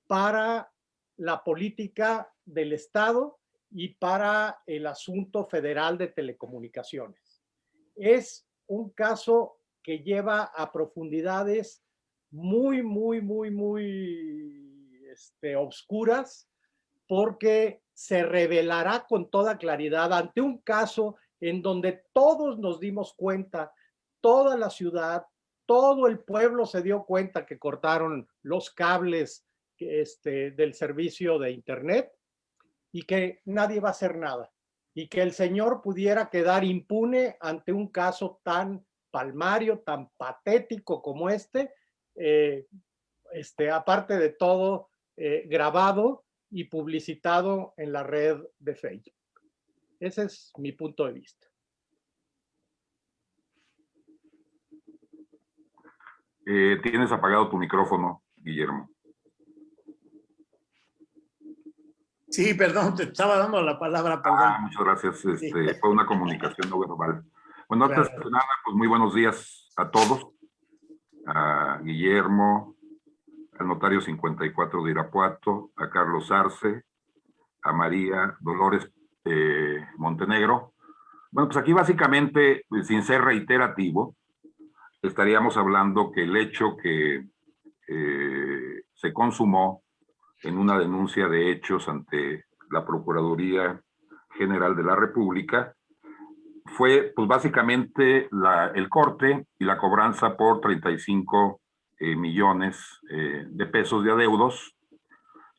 para la política del Estado y para el asunto federal de telecomunicaciones. Es un caso que lleva a profundidades muy, muy, muy, muy este, obscuras porque se revelará con toda claridad ante un caso en donde todos nos dimos cuenta, toda la ciudad, todo el pueblo se dio cuenta que cortaron los cables este, del servicio de Internet y que nadie va a hacer nada y que el señor pudiera quedar impune ante un caso tan palmario, tan patético como este, eh, este aparte de todo, eh, grabado y publicitado en la red de Facebook. Ese es mi punto de vista. Eh, tienes apagado tu micrófono, Guillermo. Sí, perdón, te estaba dando la palabra. Perdón. Ah, muchas gracias. Este, sí. Fue una comunicación no verbal. Bueno, antes claro. de nada, pues muy buenos días a todos. A Guillermo, al notario 54 de Irapuato, a Carlos Arce, a María Dolores eh, Montenegro. Bueno, pues aquí básicamente, sin ser reiterativo, estaríamos hablando que el hecho que eh, se consumó en una denuncia de hechos ante la Procuraduría General de la República, fue pues básicamente el corte y la cobranza por 35 eh, millones eh, de pesos de adeudos.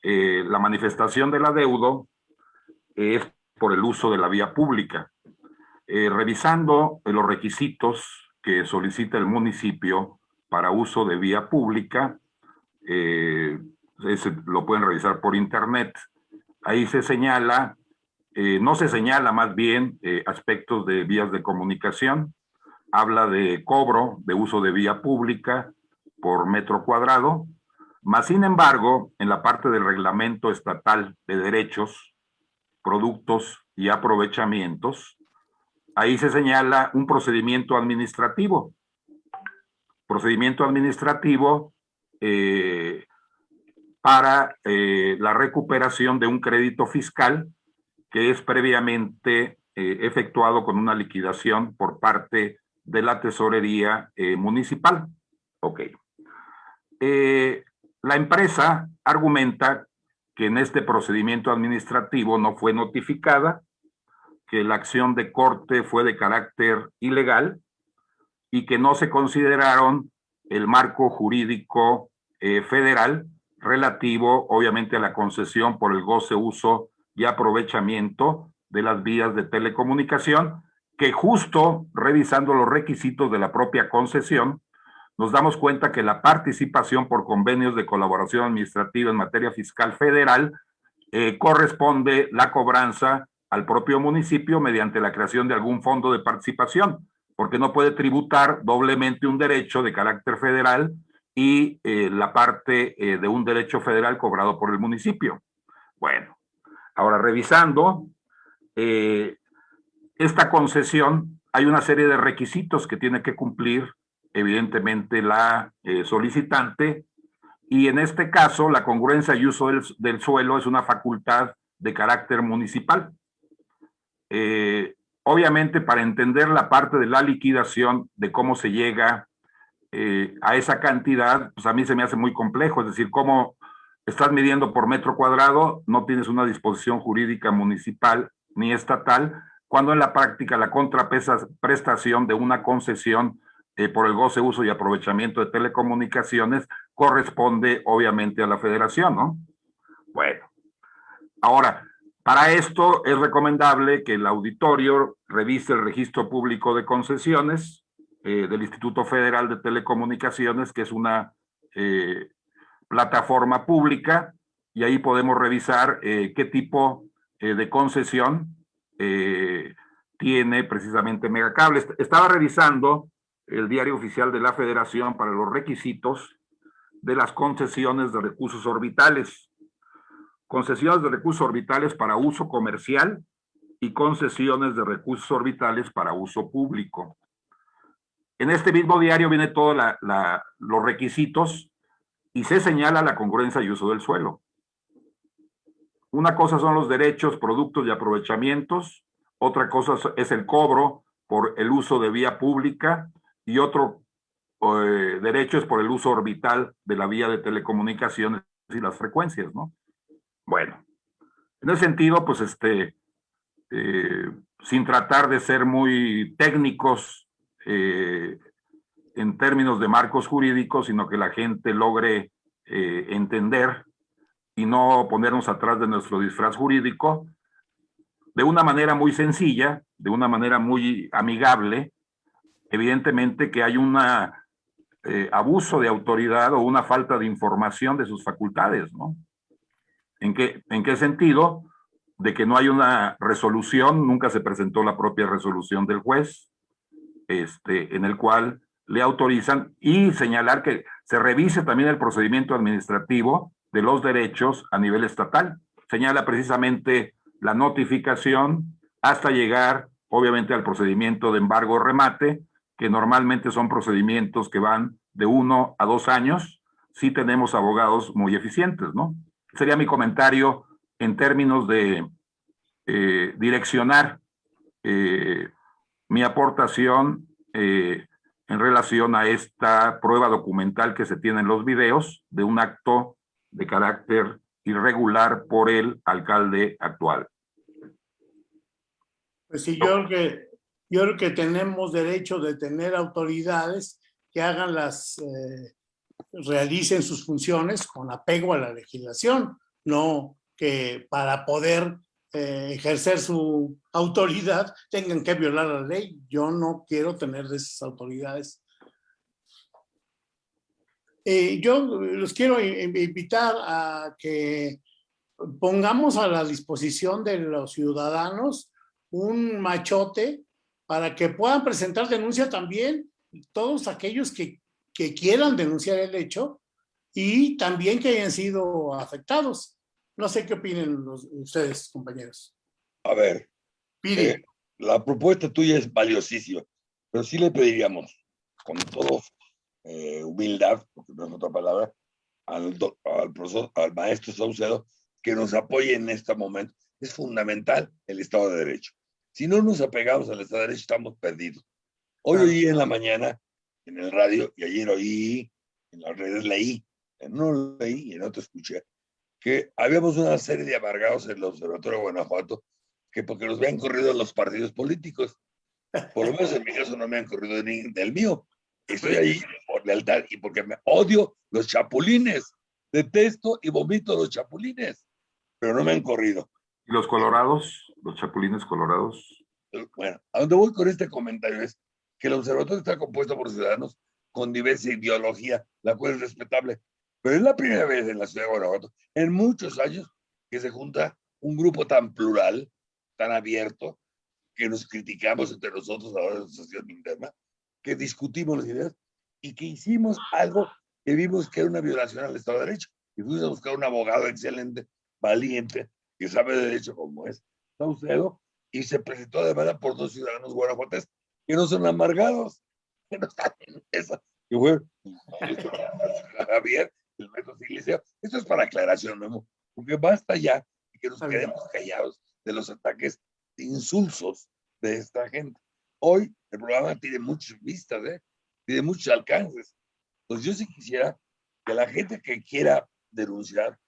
Eh, la manifestación del adeudo es por el uso de la vía pública. Eh, revisando los requisitos que solicita el municipio para uso de vía pública, lo pueden revisar por internet. Ahí se señala, eh, no se señala más bien eh, aspectos de vías de comunicación, habla de cobro de uso de vía pública por metro cuadrado, más sin embargo, en la parte del reglamento estatal de derechos, productos y aprovechamientos, ahí se señala un procedimiento administrativo. Procedimiento administrativo eh, para eh, la recuperación de un crédito fiscal que es previamente eh, efectuado con una liquidación por parte de la tesorería eh, municipal. Ok. La empresa argumenta que en este procedimiento administrativo no fue notificada, que la acción de corte fue de carácter ilegal y que no se consideraron el marco jurídico federal relativo, obviamente, a la concesión por el goce, uso y aprovechamiento de las vías de telecomunicación, que justo revisando los requisitos de la propia concesión, nos damos cuenta que la participación por convenios de colaboración administrativa en materia fiscal federal eh, corresponde la cobranza al propio municipio mediante la creación de algún fondo de participación, porque no puede tributar doblemente un derecho de carácter federal y eh, la parte eh, de un derecho federal cobrado por el municipio. Bueno, ahora revisando eh, esta concesión, hay una serie de requisitos que tiene que cumplir evidentemente la solicitante y en este caso la congruencia y uso del, del suelo es una facultad de carácter municipal. Obviamente para entender la parte de la liquidación de cómo se llega eh, a esa cantidad, pues a mí se me hace muy complejo, es decir, cómo estás midiendo por metro cuadrado, no tienes una disposición jurídica municipal ni estatal, cuando en la práctica la contraprestación de una concesión eh, por el goce, uso y aprovechamiento de telecomunicaciones corresponde obviamente a la federación, ¿no? Bueno, ahora, para esto es recomendable que el auditorio revise el registro público de concesiones, eh, del Instituto Federal de Telecomunicaciones, que es una eh, plataforma pública y ahí podemos revisar eh, qué tipo de concesión tiene precisamente Megacable. Estaba revisando el diario oficial de la Federación para los requisitos de las concesiones de recursos orbitales. Concesiones de recursos orbitales para uso comercial y concesiones de recursos orbitales para uso público. En este mismo diario viene todos los requisitos y se señala la congruencia y uso del suelo. Una cosa son los derechos, productos y aprovechamientos, otra cosa es el cobro por el uso de vía pública y otro eh, derecho es por el uso orbital de la vía de telecomunicaciones y las frecuencias, ¿no? Bueno, en ese sentido, pues este, eh, sin tratar de ser muy técnicos eh, en términos de marcos jurídicos, sino que la gente logre entender y no ponernos atrás de nuestro disfraz jurídico, de una manera muy sencilla, de una manera muy amigable, evidentemente que hay un eh, abuso de autoridad o una falta de información de sus facultades, ¿no? ¿En qué, ¿En qué sentido? De que no hay una resolución, nunca se presentó la propia resolución del juez, este, en el cual le autorizan y señalar que se revise también el procedimiento administrativo de los derechos a nivel estatal. Señala precisamente la notificación hasta llegar, obviamente, al procedimiento de embargo remate, que normalmente son procedimientos que van de uno a dos años, si tenemos abogados muy eficientes, ¿no? Sería mi comentario en términos de eh, direccionar eh, mi aportación eh, en relación a esta prueba documental que se tiene en los videos de un acto de carácter irregular por el alcalde actual. Pues sí, yo creo que tenemos derecho de tener autoridades que hagan las, eh, realicen sus funciones con apego a la legislación, no que para poder eh, ejercer su autoridad tengan que violar la ley. Yo no quiero tener de esas autoridades. Eh, yo los quiero invitar a que pongamos a la disposición de los ciudadanos un machote para que puedan presentar denuncia también todos aquellos que, quieran denunciar el hecho y también que hayan sido afectados. No sé qué opinen ustedes, compañeros. A ver, Pide. Eh, la propuesta tuya es valiosísima, pero sí le pediríamos, con todo eh, humildad, porque no es otra palabra, al, al, profesor, al maestro Saucedo, que nos apoye en este momento. Es fundamental el Estado de Derecho. Si no nos apegamos al Estado de Derecho, estamos perdidos. Hoy oí en la mañana, en el radio, y ayer oí, en las redes leí, no leí y en otro escuché, que habíamos una serie de amargados en el Observatorio de Guanajuato que porque nos habían corrido los partidos políticos. Por lo menos en mi caso no me han corrido ni del mío. Estoy ahí por lealtad y porque me odio los chapulines. Detesto y vomito los chapulines, pero no me han corrido. ¿Y los colorados? ¿Los chapulines colorados? Bueno, a donde voy con este comentario es que el observatorio está compuesto por ciudadanos con diversa ideología, la cual es respetable. Pero es la primera vez en la ciudad de Guanajuato, en muchos años, que se junta un grupo tan plural, tan abierto, que nos criticamos entre nosotros ahora en la asociación interna, que discutimos las ideas y que hicimos algo que vimos que era una violación al Estado de Derecho. Y fuimos a buscar un abogado excelente, valiente, que sabe de derecho como es Saucedo, y se presentó de por dos ciudadanos guanajuates que no son amargados, que no están en esa. Y fue Javier, el maestro Iglesia. Esto es para aclaración, Memo, porque basta ya que nos quedemos callados de los ataques insulsos de esta gente. Hoy el programa tiene muchas vistas, ¿eh? tiene muchos alcances. Entonces yo sí quisiera que la gente que quiera denunciar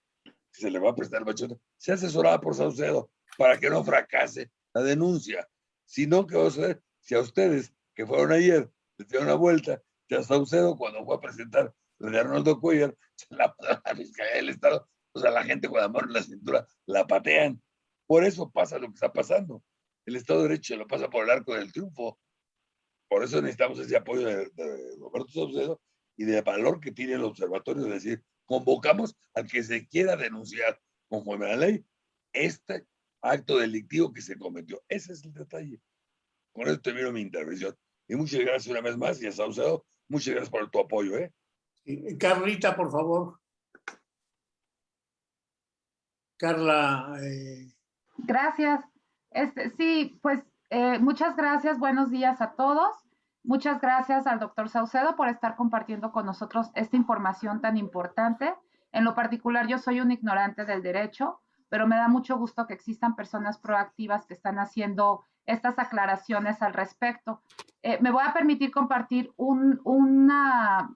se le va a prestar machote, sea asesorada por Saucedo para que no fracase la denuncia. Si no, ¿qué va a suceder? Si a ustedes que fueron ayer les dieron una vuelta, si a Saucedo cuando fue a presentar de Arnoldo Cuellar, la, la Fiscalía del Estado, o sea, la gente con la mano en la cintura la patean. Por eso pasa lo que está pasando. El Estado de Derecho lo pasa por el arco del triunfo. Por eso necesitamos ese apoyo de, de Roberto Saucedo y del valor que tiene el observatorio de decir, convocamos al que se quiera denunciar conforme a la ley este acto delictivo que se cometió. Ese es el detalle. Con esto termino mi intervención. Y muchas gracias una vez más y a Saucedo, muchas gracias por tu apoyo. ¿eh? Carlita, por favor. Carla. Eh... Gracias. Este, sí, pues eh, muchas gracias. Buenos días a todos. Muchas gracias al doctor Saucedo por estar compartiendo con nosotros esta información tan importante. En lo particular, yo soy un ignorante del derecho, pero me da mucho gusto que existan personas proactivas que están haciendo estas aclaraciones al respecto. Eh, me voy a permitir compartir una,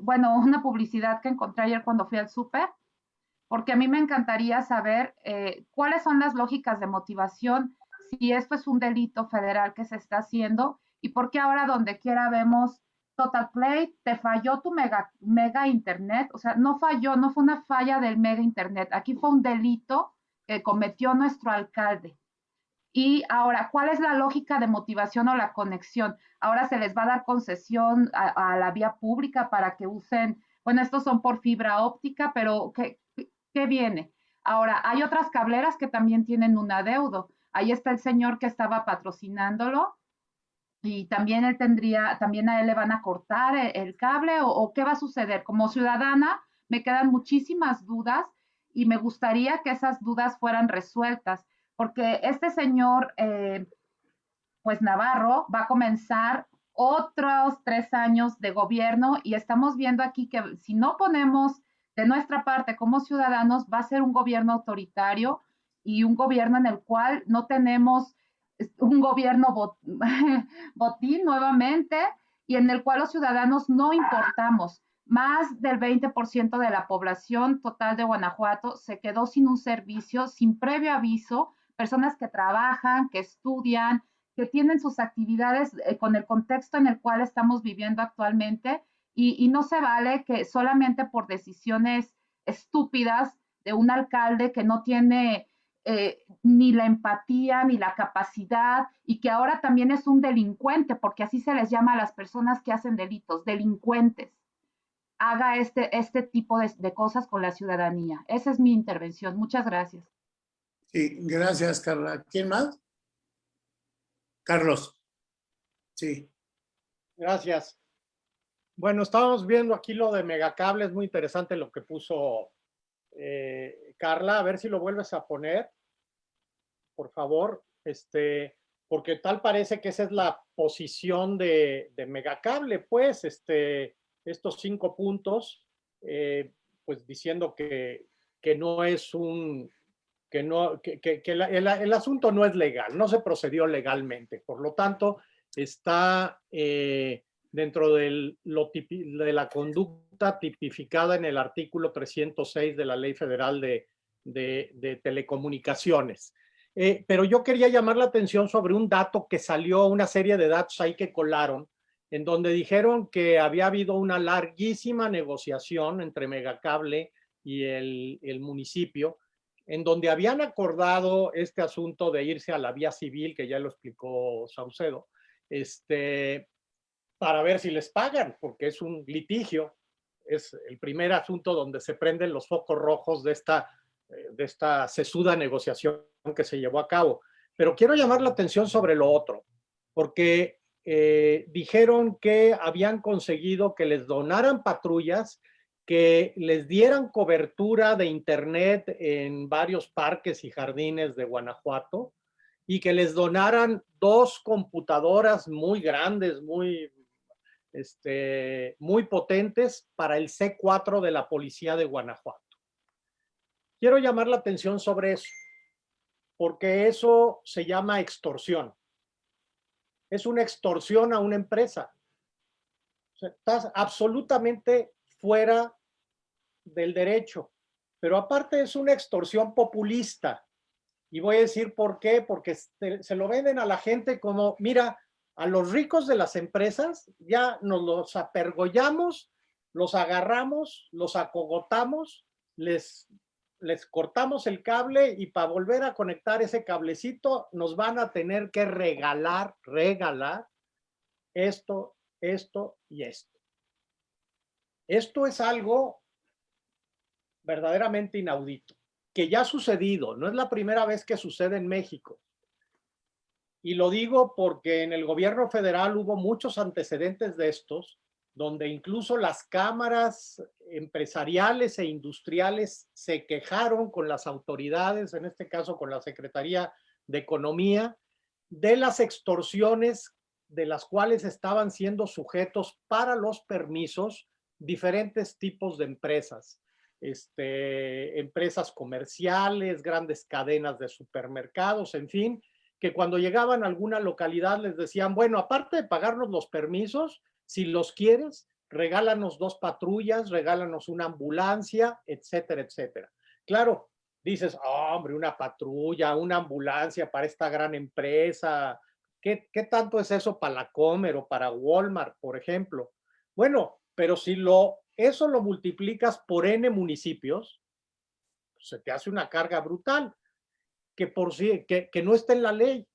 bueno, una publicidad que encontré ayer cuando fui al súper, porque a mí me encantaría saber eh, cuáles son las lógicas de motivación, si esto es un delito federal que se está haciendo y por qué ahora donde quiera vemos Total Play, te falló tu mega, mega internet, o sea, no falló, no fue una falla del mega internet, aquí fue un delito que cometió nuestro alcalde. Y ahora, ¿cuál es la lógica de motivación o la conexión? Ahora se les va a dar concesión a, la vía pública para que usen, bueno, estos son por fibra óptica, pero ¿qué, ¿qué, viene? Ahora, hay otras cableras que también tienen un adeudo. Ahí está el señor que estaba patrocinándolo y también él tendría, también a él le van a cortar el, cable o qué va a suceder. Como ciudadana, me quedan muchísimas dudas y me gustaría que esas dudas fueran resueltas porque este señor, eh, pues Navarro, va a comenzar otros tres años de gobierno y estamos viendo aquí que si no ponemos de nuestra parte como ciudadanos, va a ser un gobierno autoritario y un gobierno en el cual no tenemos un gobierno botín nuevamente y en el cual los ciudadanos no importamos. Más del 20% de la población total de Guanajuato se quedó sin un servicio, sin previo aviso, personas que trabajan, que estudian, que tienen sus actividades eh, con el contexto en el cual estamos viviendo actualmente y, no se vale que solamente por decisiones estúpidas de un alcalde que no tiene eh, ni la empatía ni la capacidad y que ahora también es un delincuente, porque así se les llama a las personas que hacen delitos, delincuentes, haga este, este tipo de cosas con la ciudadanía. Esa es mi intervención. Muchas gracias. Sí, gracias, Carla. ¿Quién más? Carlos. Sí. Gracias. Bueno, estábamos viendo aquí lo de Megacable, es muy interesante lo que puso eh, Carla, a ver si lo vuelves a poner, por favor, este, porque tal parece que esa es la posición de, de Megacable, pues, este, estos cinco puntos, eh, pues diciendo que, que no es un, que, no, que, que, el, el, asunto no es legal, no se procedió legalmente. Por lo tanto, está eh, dentro del, lo de la conducta tipificada en el artículo 306 de la Ley Federal de, de, de Telecomunicaciones. Eh, pero yo quería llamar la atención sobre un dato que salió, una serie de datos ahí que colaron, en donde dijeron que había habido una larguísima negociación entre Megacable y el, el municipio en donde habían acordado este asunto de irse a la vía civil, que ya lo explicó Saucedo, este, para ver si les pagan, porque es un litigio, es el primer asunto donde se prenden los focos rojos de esta, eh, de esta sesuda negociación que se llevó a cabo. Pero quiero llamar la atención sobre lo otro, porque eh, dijeron que habían conseguido que les donaran patrullas que les dieran cobertura de internet en varios parques y jardines de Guanajuato y que les donaran dos computadoras muy grandes, muy, este, muy potentes para el C4 de la Policía de Guanajuato. Quiero llamar la atención sobre eso, porque eso se llama extorsión. Es una extorsión a una empresa. estás absolutamente fuera del derecho. Pero aparte es una extorsión populista. Y voy a decir por qué, porque se lo venden a la gente como, mira, a los ricos de las empresas ya nos los apergollamos, los agarramos, los acogotamos, les, les cortamos el cable y para volver a conectar ese cablecito nos van a tener que regalar, regalar esto, esto y esto. Esto es algo verdaderamente inaudito, que ya ha sucedido, no es la primera vez que sucede en México. Y lo digo porque en el gobierno federal hubo muchos antecedentes de estos, donde incluso las cámaras empresariales e industriales se quejaron con las autoridades, en este caso con la Secretaría de Economía, de las extorsiones de las cuales estaban siendo sujetos para los permisos diferentes tipos de empresas. Este, empresas comerciales, grandes cadenas de supermercados, en fin, que cuando llegaban a alguna localidad les decían, bueno, aparte de pagarnos los permisos, si los quieres, regálanos dos patrullas, regálanos una ambulancia, etcétera, etcétera. Claro, dices, oh, hombre, una patrulla, una ambulancia para esta gran empresa. ¿Qué, ¿Qué, tanto es eso para la Comer o para Walmart, por ejemplo? Bueno, pero si lo, eso lo multiplicas por N municipios, se te hace una carga brutal que por que, que no está en la ley.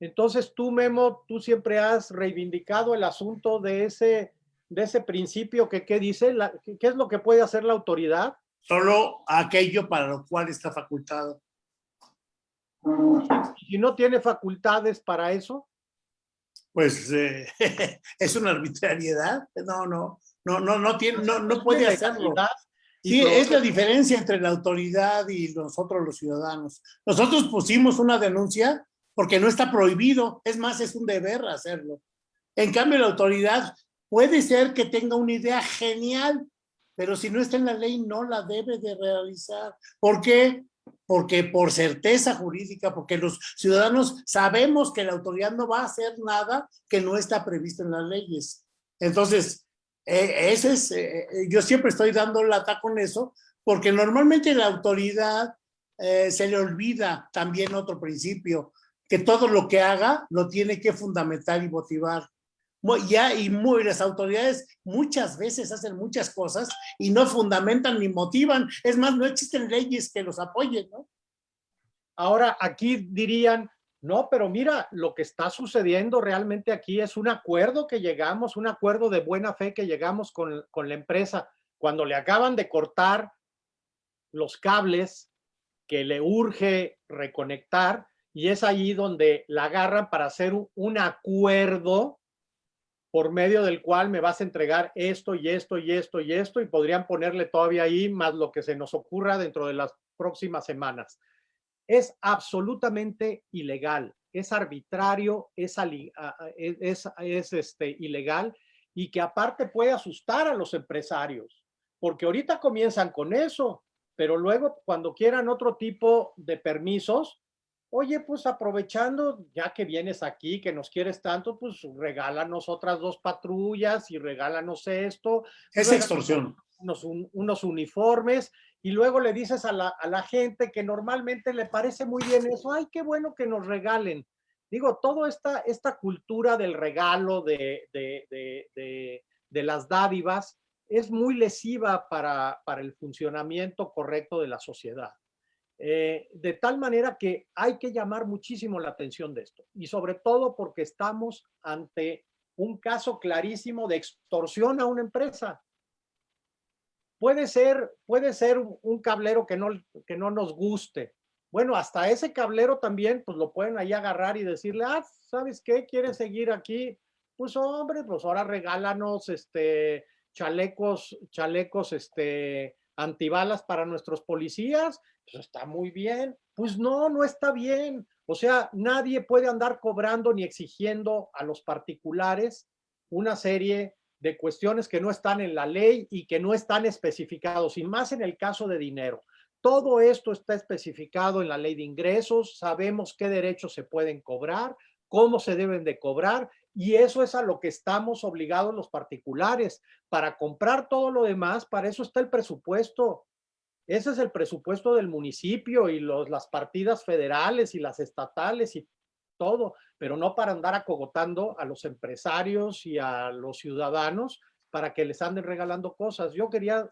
Entonces tú, Memo, tú siempre has reivindicado el asunto de ese, de ese principio que, ¿qué dice? La, ¿Qué es lo que puede hacer la autoridad? Solo aquello para lo cual está facultado. Si no tiene facultades para eso. Pues eh, es una arbitrariedad. No, no, no, no, no tiene, no, no puede hacerlo. Sí, es la diferencia entre la autoridad y nosotros los ciudadanos. Nosotros pusimos una denuncia porque no está prohibido, es más, es un deber hacerlo. En cambio, la autoridad puede ser que tenga una idea genial, pero si no está en la ley, no la debe de realizar. ¿Por qué? Porque por certeza jurídica, porque los ciudadanos sabemos que la autoridad no va a hacer nada que no está previsto en las leyes. Entonces, eh, es, eh, eh, yo siempre estoy dando lata con eso, porque normalmente la autoridad se le olvida también otro principio, que todo lo que haga lo tiene que fundamentar y motivar. Ya, y muy, las autoridades muchas veces hacen muchas cosas y no fundamentan ni motivan. Es más, no existen leyes que los apoyen. Ahora, aquí dirían, no, pero mira, lo que está sucediendo realmente aquí es un acuerdo que llegamos, un acuerdo de buena fe que llegamos con, con la empresa. Cuando le acaban de cortar los cables que le urge reconectar, y es allí donde la agarran para hacer un acuerdo por medio del cual me vas a entregar esto y esto y esto y esto y podrían ponerle todavía ahí más lo que se nos ocurra dentro de las próximas semanas es absolutamente ilegal, es arbitrario, es, es, es este, ilegal y que aparte puede asustar a los empresarios, porque ahorita comienzan con eso, pero luego cuando quieran otro tipo de permisos, oye, pues aprovechando, ya que vienes aquí, que nos quieres tanto, pues regálanos otras dos patrullas y regálanos esto. Es extorsión. Unos, unos uniformes y luego le dices a la, a la, gente que normalmente le parece muy bien eso, ay, qué bueno que nos regalen. Digo, toda esta, esta cultura del regalo, de, de, de, de las dádivas, es muy lesiva para, para, el funcionamiento correcto de la sociedad. Eh, de tal manera que hay que llamar muchísimo la atención de esto. Y sobre todo porque estamos ante un caso clarísimo de extorsión a una empresa. Puede ser, puede ser un cablero que no, que no nos guste. Bueno, hasta ese cablero también, pues lo pueden ahí agarrar y decirle, ah, ¿sabes qué? ¿Quieres seguir aquí? Pues hombre, pues ahora regálanos este chalecos, chalecos, este, antibalas para nuestros policías. Pues está muy bien. Pues no, no está bien. O sea, nadie puede andar cobrando ni exigiendo a los particulares una serie de cuestiones que no están en la ley y que no están especificados, y más en el caso de dinero. Todo esto está especificado en la ley de ingresos, sabemos qué derechos se pueden cobrar, cómo se deben de cobrar, y eso es a lo que estamos obligados los particulares. Para comprar todo lo demás, para eso está el presupuesto. Ese es el presupuesto del municipio y los, las partidas federales y las estatales y todo, pero no para andar acogotando a los empresarios y a los ciudadanos para que les anden regalando cosas. Yo quería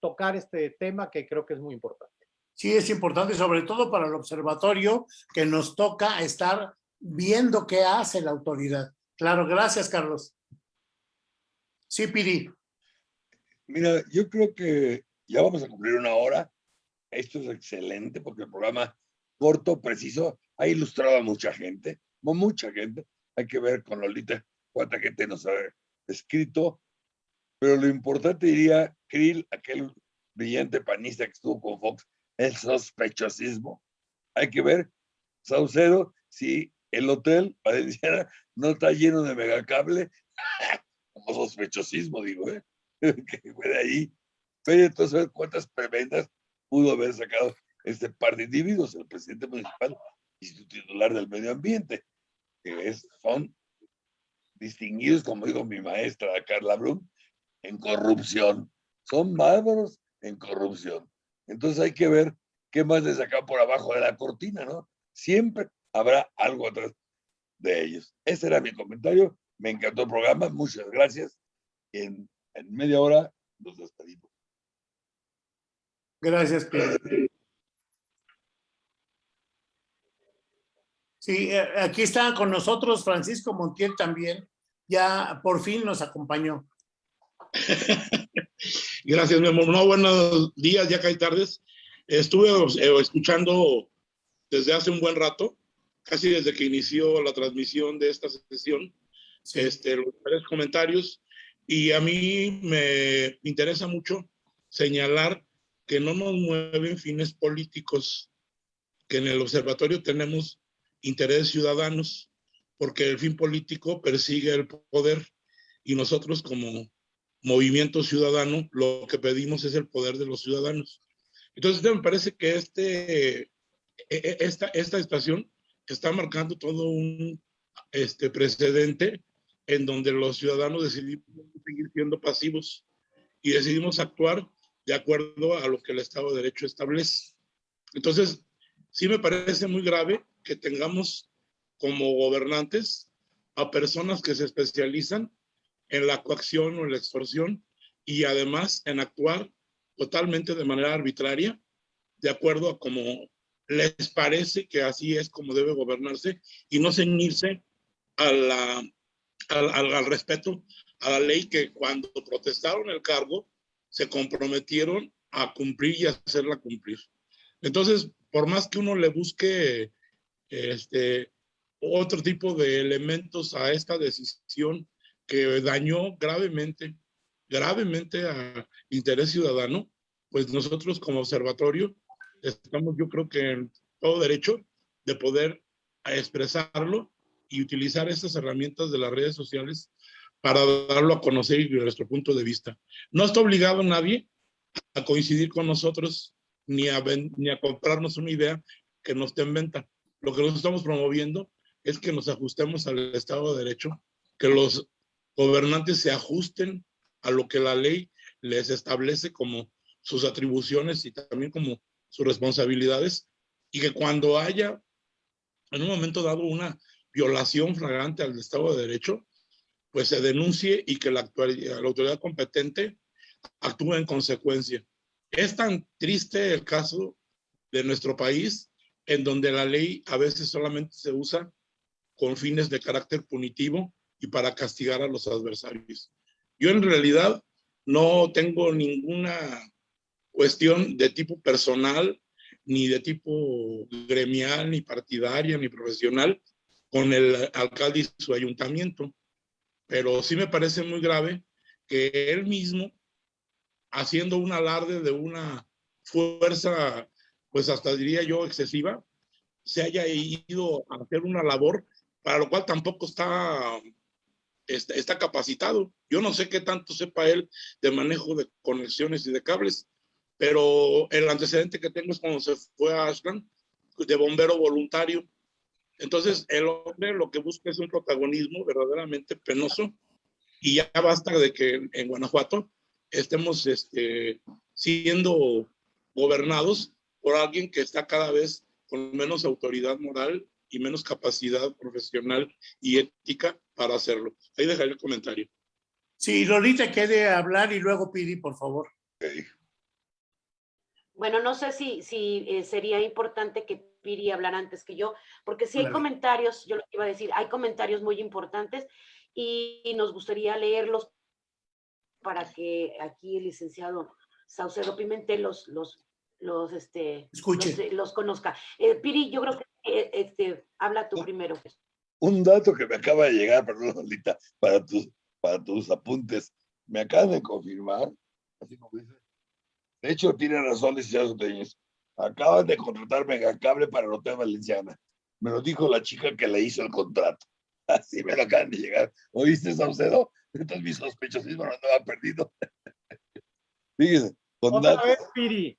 tocar este tema que creo que es muy importante. Sí, es importante, sobre todo para el observatorio, que nos toca estar viendo qué hace la autoridad. Claro, gracias, Carlos. Sí, Piri. Mira, yo creo que Ya vamos a cumplir una hora. Esto es excelente porque el programa corto, preciso, ha ilustrado a mucha gente, mucha gente. Hay que ver con Lolita cuánta gente nos ha escrito. Pero lo importante diría, Krill, aquel brillante panista que estuvo con Fox, el sospechosismo. Hay que ver, Saucedo, si el hotel Valenciana no está lleno de megacable, como sospechosismo, digo, ¿eh? que fue de ahí. Pero entonces, cuántas prebendas pudo haber sacado este par de individuos, el presidente municipal y su titular del medio ambiente, que es, son distinguidos, como dijo mi maestra Carla Brun, en corrupción. Son bárbaros en corrupción. Entonces hay que ver qué más les sacan por abajo de la cortina, ¿no? Siempre habrá algo atrás de ellos. Ese era mi comentario. Me encantó el programa. Muchas gracias. En, en media hora nos despedimos. Gracias, Pedro. Sí, eh, aquí está con nosotros Francisco Montiel también. Ya por fin nos acompañó. Gracias, mi amor. No, buenos días, ya que hay tardes. Estuve eh, escuchando desde hace un buen rato, casi desde que inició la transmisión de esta sesión, este, los comentarios, y a mí me interesa mucho señalar que no nos mueven fines políticos, que en el observatorio tenemos intereses ciudadanos, porque el fin político persigue el poder y nosotros como movimiento ciudadano lo que pedimos es el poder de los ciudadanos. Entonces me parece que este, e, e, esta, esta estación está marcando todo un este, precedente en donde los ciudadanos decidimos seguir siendo pasivos y decidimos actuar de acuerdo a lo que el Estado de Derecho establece. Entonces, sí me parece muy grave que tengamos como gobernantes a personas que se especializan en la coacción o en la extorsión y además en actuar totalmente de manera arbitraria, de acuerdo a cómo les parece que así es como debe gobernarse y no ceñirse a la, al, al respeto a la ley que cuando protestaron el cargo se comprometieron a cumplir y hacerla cumplir. Entonces, por más que uno le busque este, otro tipo de elementos a esta decisión que dañó gravemente, gravemente a interés ciudadano, pues nosotros como observatorio estamos yo creo que en todo derecho de poder expresarlo y utilizar estas herramientas de las redes sociales para darlo a conocer y nuestro punto de vista. No está obligado nadie a coincidir con nosotros ni a, ni a comprarnos una idea que nos esté en venta. Lo que nosotros estamos promoviendo es que nos ajustemos al Estado de Derecho, que los gobernantes se ajusten a lo que la ley les establece como sus atribuciones y también como sus responsabilidades, y que cuando haya en un momento dado una violación flagrante al Estado de Derecho, pues se denuncie y que la, la autoridad competente actúe en consecuencia. Es tan triste el caso de nuestro país en donde la ley a veces solamente se usa con fines de carácter punitivo y para castigar a los adversarios. Yo en realidad no tengo ninguna cuestión de tipo personal, ni de tipo gremial, ni partidaria, ni profesional con el alcalde y su ayuntamiento pero sí me parece muy grave que él mismo, haciendo un alarde de una fuerza, pues hasta diría yo excesiva, se haya ido a hacer una labor para lo cual tampoco está, está, está capacitado. Yo no sé qué tanto sepa él de manejo de conexiones y de cables, pero el antecedente que tengo es cuando se fue a Ashland de bombero voluntario entonces, el hombre lo que busca es un protagonismo verdaderamente penoso y ya basta de que en Guanajuato estemos este, siendo gobernados por alguien que está cada vez con menos autoridad moral y menos capacidad profesional y ética para hacerlo. Ahí dejaré el comentario. Sí, Lolita quiere hablar y luego Pidi, por favor. Bueno, no sé si, si eh, sería importante que Piri hablar antes que yo, porque si hay comentarios, yo lo iba a decir, hay comentarios muy importantes y, nos gustaría leerlos para que aquí el licenciado Saucedo Pimentel los, los, los, este, Escuche. los, los conozca. Eh, Piri, yo creo que eh, este, habla tú primero. Un dato que me acaba de llegar, perdón, Lolita, para tus, para tus apuntes. Me acaban de confirmar, así como dice. De hecho, tiene razón, licenciado Soteñez. Acaban de contratar Megacable para el Hotel Valenciana. Me lo dijo la chica que le hizo el contrato. Así me lo acaban de llegar. ¿Oíste, Saucedo? Entonces mi sospechosismo no andaba perdido. Fíjese, con Otra datos. vez, Piri,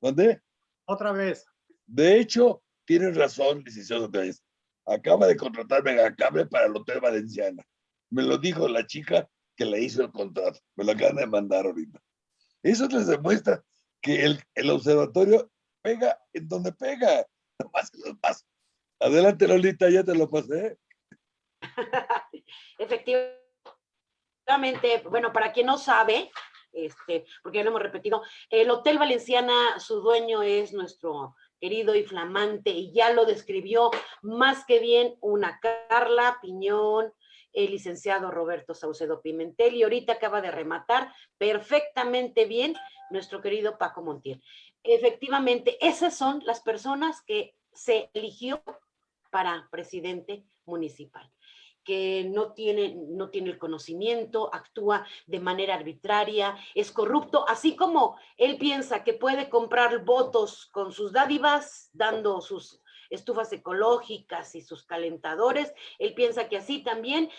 ¿Dónde? otra vez. De hecho, tienes razón, licenciado. Acaba de contratar Megacable para el Hotel Valenciana. Me lo dijo la chica que le hizo el contrato. Me lo acaban de mandar ahorita. Eso les demuestra que el, el observatorio pega en donde pega. Nomás que los paso. Adelante, Lolita, ya te lo pasé. Efectivamente, bueno, para quien no sabe, este, porque ya lo hemos repetido, el Hotel Valenciana, su dueño es nuestro querido y flamante, y ya lo describió más que bien una Carla Piñón, el licenciado Roberto Saucedo Pimentel, y ahorita acaba de rematar perfectamente bien nuestro querido Paco Montiel. Efectivamente, esas son las personas que se eligió para presidente municipal que no tiene, no tiene el conocimiento, actúa de manera arbitraria, es corrupto, así como él piensa que puede comprar votos con sus dádivas, dando sus estufas ecológicas y sus calentadores, él piensa que así también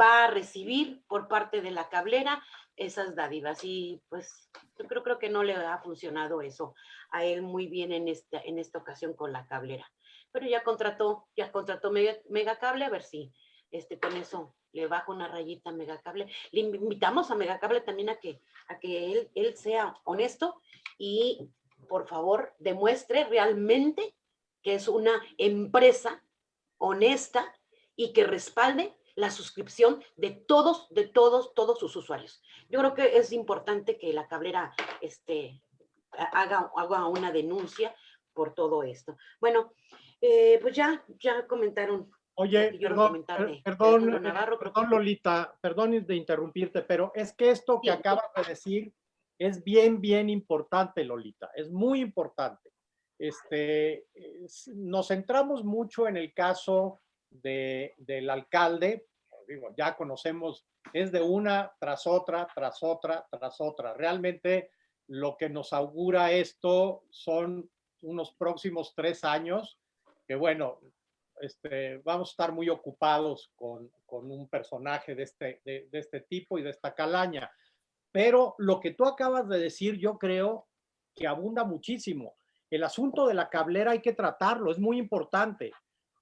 va a recibir por parte de la cablera esas dádivas y pues yo creo, creo que no le ha funcionado eso a él muy bien en esta, en esta ocasión con la cablera. Pero ya contrató, ya contrató Mega, Megacable, a ver si este, con eso le bajo una rayita a Megacable. Le invitamos a Megacable también a que, a que él, él sea honesto y por favor demuestre realmente que es una empresa honesta y que respalde la suscripción de todos, de todos, todos sus usuarios. Yo creo que es importante que la cablera este, haga, una denuncia por todo esto. Bueno, eh, pues ya, ya comentaron Oye, perdón, perdón, eh, Navarro, perdón, Lolita, perdón de interrumpirte, pero es que esto que Sí. acabas de decir es bien, bien importante, Lolita, es muy importante. Este, es- nos centramos mucho en el caso de, del alcalde, digo, ya conocemos, es de una tras otra, tras otra, tras otra. Realmente lo que nos augura esto son unos próximos tres años, que bueno, este, vamos a estar muy ocupados con, con un personaje de este, de, este tipo y de esta calaña. Pero lo que tú acabas de decir, yo creo que abunda muchísimo. El asunto de la cablera hay que tratarlo, es muy importante.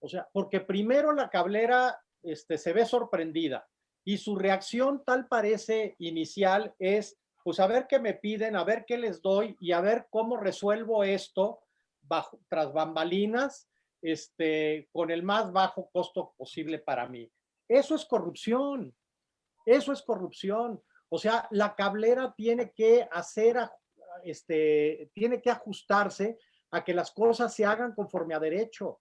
O sea, porque primero la cablera este, se ve sorprendida y su reacción tal parece inicial es, pues a ver qué me piden, a ver qué les doy y a ver cómo resuelvo esto bajo, tras bambalinas este, con el más bajo costo posible para mí. Eso es corrupción. Eso es corrupción. O sea, la cablera tiene que hacer, este, tiene que ajustarse a que las cosas se hagan conforme a derecho.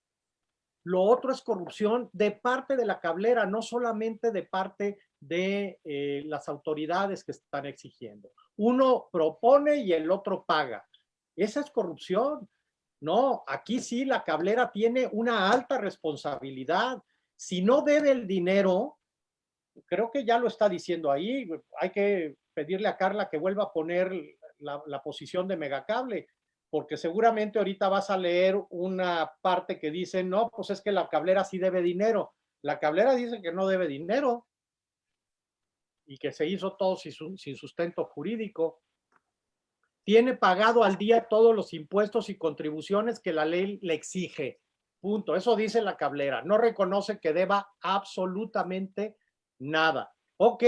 Lo otro es corrupción de parte de la cablera, no solamente de parte de eh, las autoridades que están exigiendo. Uno propone y el otro paga. Esa es corrupción. No, aquí sí la cablera tiene una alta responsabilidad. Si no debe el dinero, creo que ya lo está diciendo ahí, hay que pedirle a Carla que vuelva a poner la, posición de Megacable, porque seguramente ahorita vas a leer una parte que dice, no, pues es que la cablera sí debe dinero. La cablera dice que no debe dinero y que se hizo todo sin sustento jurídico tiene pagado al día todos los impuestos y contribuciones que la ley le exige. Punto. Eso dice la cablera. No reconoce que deba absolutamente nada. Ok,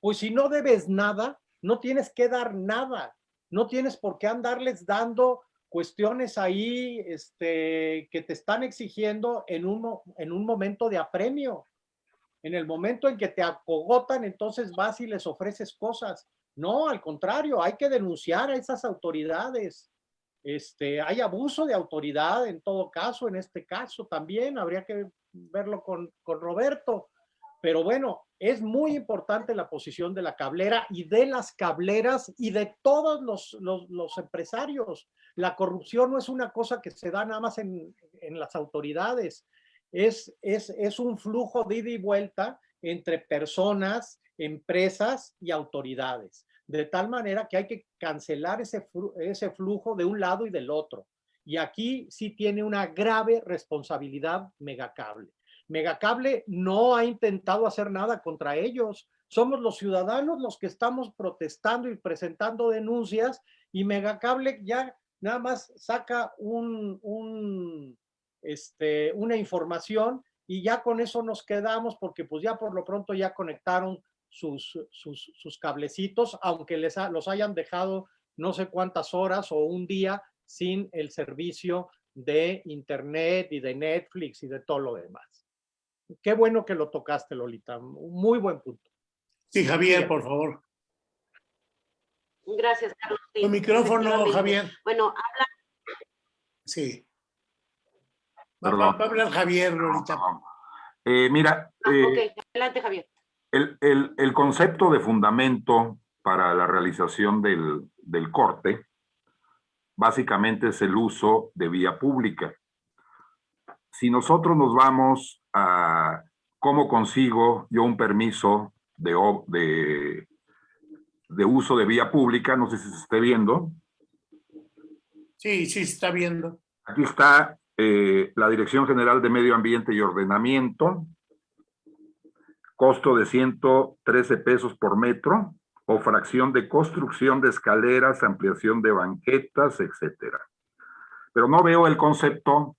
pues si no debes nada, no tienes que dar nada. No tienes por qué andarles dando cuestiones ahí este, que te están exigiendo en un, en un momento de apremio. En el momento en que te acogotan, entonces vas y les ofreces cosas. No, al contrario, hay que denunciar a esas autoridades. Este, hay abuso de autoridad en todo caso, en este caso también, habría que verlo con, con Roberto. Pero bueno, es muy importante la posición de la cablera y de las cableras y de todos los, los, empresarios. La corrupción no es una cosa que se da nada más en, en las autoridades, es, es, es un flujo de ida y vuelta entre personas, empresas y autoridades, de tal manera que hay que cancelar ese, ese flujo de un lado y del otro. Y aquí sí tiene una grave responsabilidad Megacable. Megacable no ha intentado hacer nada contra ellos. Somos los ciudadanos los que estamos protestando y presentando denuncias y Megacable ya nada más saca un, este, una información y ya con eso nos quedamos porque pues ya por lo pronto ya conectaron sus, sus, sus cablecitos, aunque les los hayan dejado no sé cuántas horas o un día sin el servicio de internet y de Netflix y de todo lo demás. Qué bueno que lo tocaste, Lolita. Muy buen punto. Sí, Javier, por favor. Gracias, Carlos. Tu micrófono, Javier. Bueno, habla. Sí. Va, a hablar Javier, Lolita. Eh, mira. Ah, eh, ok, adelante, Javier. El, el, concepto de fundamento para la realización del, del corte básicamente es el uso de vía pública. Si nosotros nos vamos a cómo consigo yo un permiso de, de, de uso de vía pública, no sé si se esté viendo. Sí, sí, se está viendo. Aquí está eh, la Dirección General de Medio Ambiente y Ordenamiento, costo de 113 pesos por metro, o fracción de construcción de escaleras, ampliación de banquetas, etcétera. Pero no veo el concepto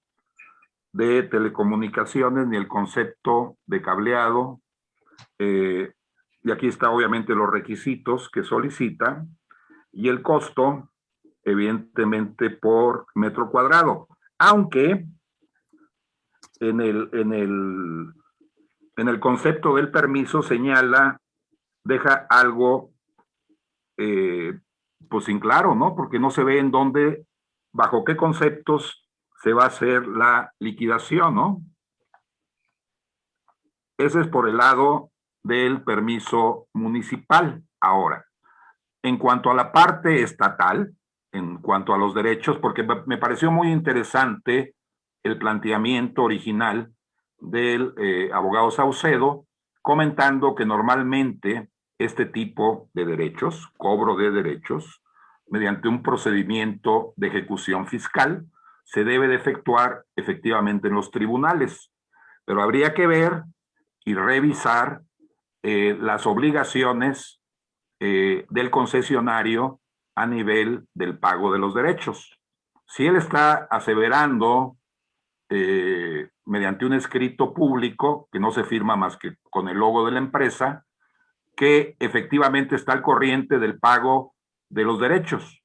de telecomunicaciones ni el concepto de cableado. Eh, y aquí está obviamente los requisitos que solicita y el costo, evidentemente, por metro cuadrado. Aunque en el, en el, en el concepto del permiso señala, deja algo eh, pues sin claro, ¿no? Porque no se ve en dónde, bajo qué conceptos se va a hacer la liquidación, ¿no? Ese es por el lado del permiso municipal. Ahora, en cuanto a la parte estatal, en cuanto a los derechos, porque me pareció muy interesante el planteamiento original del eh, abogado Saucedo, comentando que normalmente este tipo de derechos, cobro de derechos, mediante un procedimiento de ejecución fiscal, se debe de efectuar efectivamente en los tribunales, pero habría que ver y revisar eh, las obligaciones eh, del concesionario a nivel del pago de los derechos. Si él está aseverando eh, mediante un escrito público que no se firma más que con el logo de la empresa, que efectivamente está al corriente del pago de los derechos,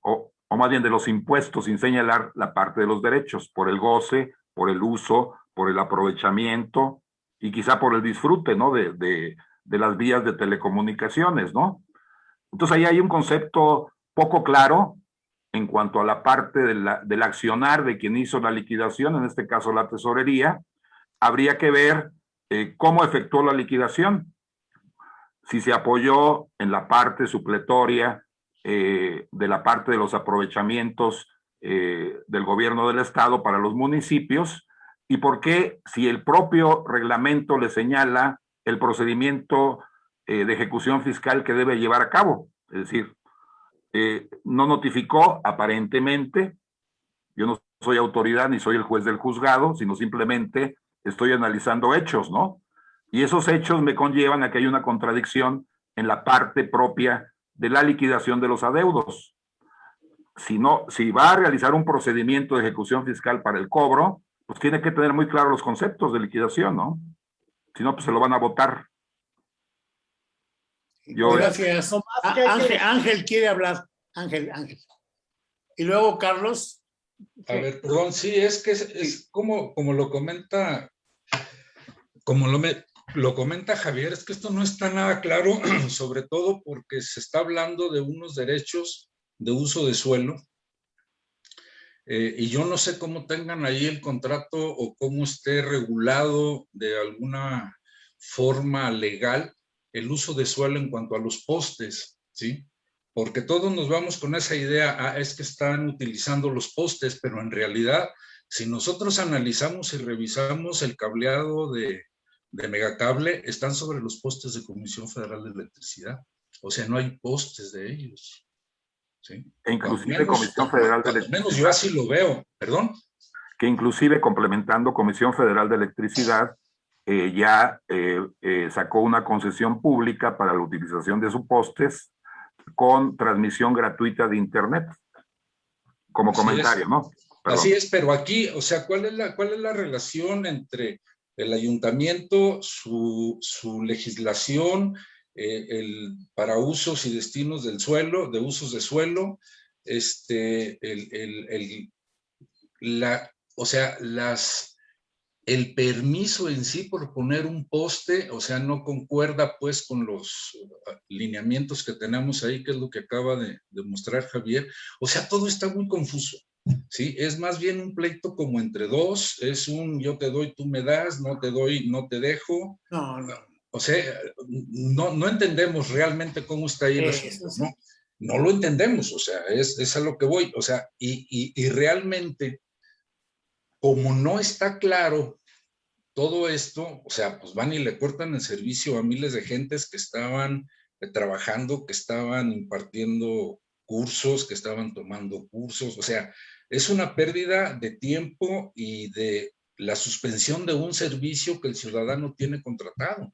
o, o más bien de los impuestos, sin señalar la parte de los derechos, por el goce, por el uso, por el aprovechamiento y quizá por el disfrute, ¿no? De, de, de las vías de telecomunicaciones, ¿no? Entonces ahí hay un concepto poco claro en cuanto a la parte del accionar de quien hizo la liquidación, en este caso la tesorería, habría que ver eh, cómo efectuó la liquidación, si se apoyó en la parte supletoria eh, de la parte de los aprovechamientos eh, del gobierno del estado para los municipios y por qué si el propio reglamento le señala el procedimiento de ejecución fiscal que debe llevar a cabo. Es decir, no notificó aparentemente, yo no soy autoridad ni soy el juez del juzgado, sino simplemente estoy analizando hechos, ¿no? Y esos hechos me conllevan a que hay una contradicción en la parte propia de la liquidación de los adeudos. Si, no, si va a realizar un procedimiento de ejecución fiscal para el cobro, pues tiene que tener muy claros los conceptos de liquidación, ¿no? Si no, pues se lo van a votar. Gracias. Ángel, quiere hablar. Ángel, Ángel. Y luego Carlos. A ver, perdón, sí, es que es, como, como lo comenta, como lo, me, lo comenta Javier, es que esto no está nada claro, sobre todo porque se está hablando de unos derechos de uso de suelo. Eh, y yo no sé cómo tengan ahí el contrato o cómo esté regulado de alguna forma legal el uso de suelo en cuanto a los postes, ¿sí? Porque todos nos vamos con esa idea, ah, es que están utilizando los postes, pero en realidad, si nosotros analizamos y revisamos el cableado de, de megacable, están sobre los postes de Comisión Federal de Electricidad. O sea, no hay postes de ellos. ¿sí? E inclusive Comisión Federal de Electricidad. menos yo así lo veo, perdón. Que inclusive complementando Comisión Federal de Electricidad, eh, ya eh, eh, sacó una concesión pública para la utilización de sus postes con transmisión gratuita de Internet. Como Así comentario, es. ¿no? Perdón. Así es, pero aquí, o sea, ¿cuál es la, cuál es la relación entre el ayuntamiento, su, su legislación eh, el, para usos y destinos del suelo, de usos de suelo, este, el, el- la, o sea, las, el permiso en sí por poner un poste, o sea, no concuerda pues con los uh, lineamientos que tenemos ahí, que es lo que acaba de, de mostrar Javier. O sea, todo está muy confuso. Sí, es más bien un pleito como entre dos, es un yo te doy, tú me das, no te doy, no te dejo. No, no. O sea, no, no entendemos realmente cómo está ahí el asunto. ¿no? No lo entendemos, o sea, es, es a lo que voy, o sea, y, y, y realmente, como no está claro todo esto, o sea, pues van y le cortan el servicio a miles de gentes que estaban eh, trabajando, que estaban impartiendo cursos, que estaban tomando cursos, o sea, es una pérdida de tiempo y de la suspensión de un servicio que el ciudadano tiene contratado.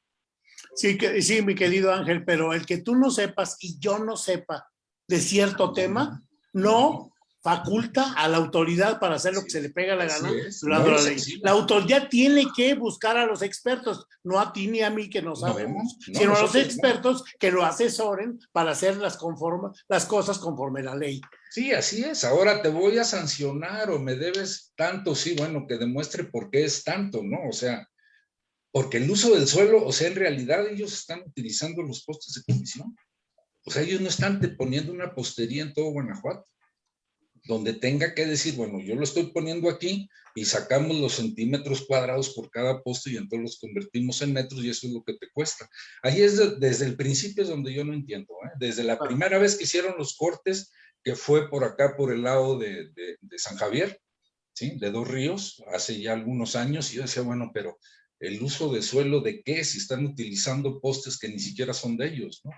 Sí, que, sí, mi querido Ángel, pero el que tú no sepas y yo no sepa de cierto tema, no faculta a la autoridad para hacer lo que se le pega la gana. durante la ley. autoridad tiene que buscar a los expertos, no a ti ni a mí que no sabemos, no, sino a los expertos que lo asesoren para hacer las, conforme, las cosas conforme la ley. Sí, así es. Ahora te voy a sancionar o me debes tanto, sí, bueno, que demuestre por qué es tanto, ¿no? O sea, porque el uso del suelo, o sea, en realidad ellos están utilizando los postes de comisión. O sea, ellos no están poniendo una postería en todo Guanajuato, donde tenga que decir, bueno, yo lo estoy poniendo aquí y sacamos los centímetros cuadrados por cada poste y entonces los convertimos en metros y eso es lo que te cuesta. Ahí es de- desde el principio es donde yo no entiendo, ¿eh? Desde la Claro. primera vez que hicieron los cortes, que fue por acá, por el lado de, de- de San Javier, ¿sí? De Dos Ríos, hace ya algunos años, y yo decía, bueno, pero el uso de suelo de qué, si están utilizando postes que ni siquiera son de ellos, ¿no?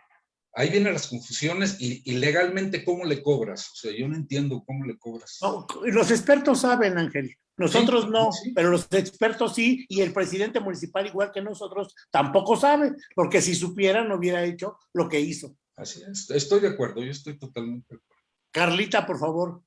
Ahí vienen las confusiones y, y legalmente, ¿cómo le cobras? O sea, yo no entiendo cómo le cobras. No, los expertos saben, Ángel. Nosotros Sí, no, sí. pero los expertos sí, y el presidente municipal, igual que nosotros, tampoco sabe, porque si supiera no hubiera hecho lo que hizo. Así es, estoy de acuerdo, yo estoy totalmente de acuerdo. Carlita, por favor.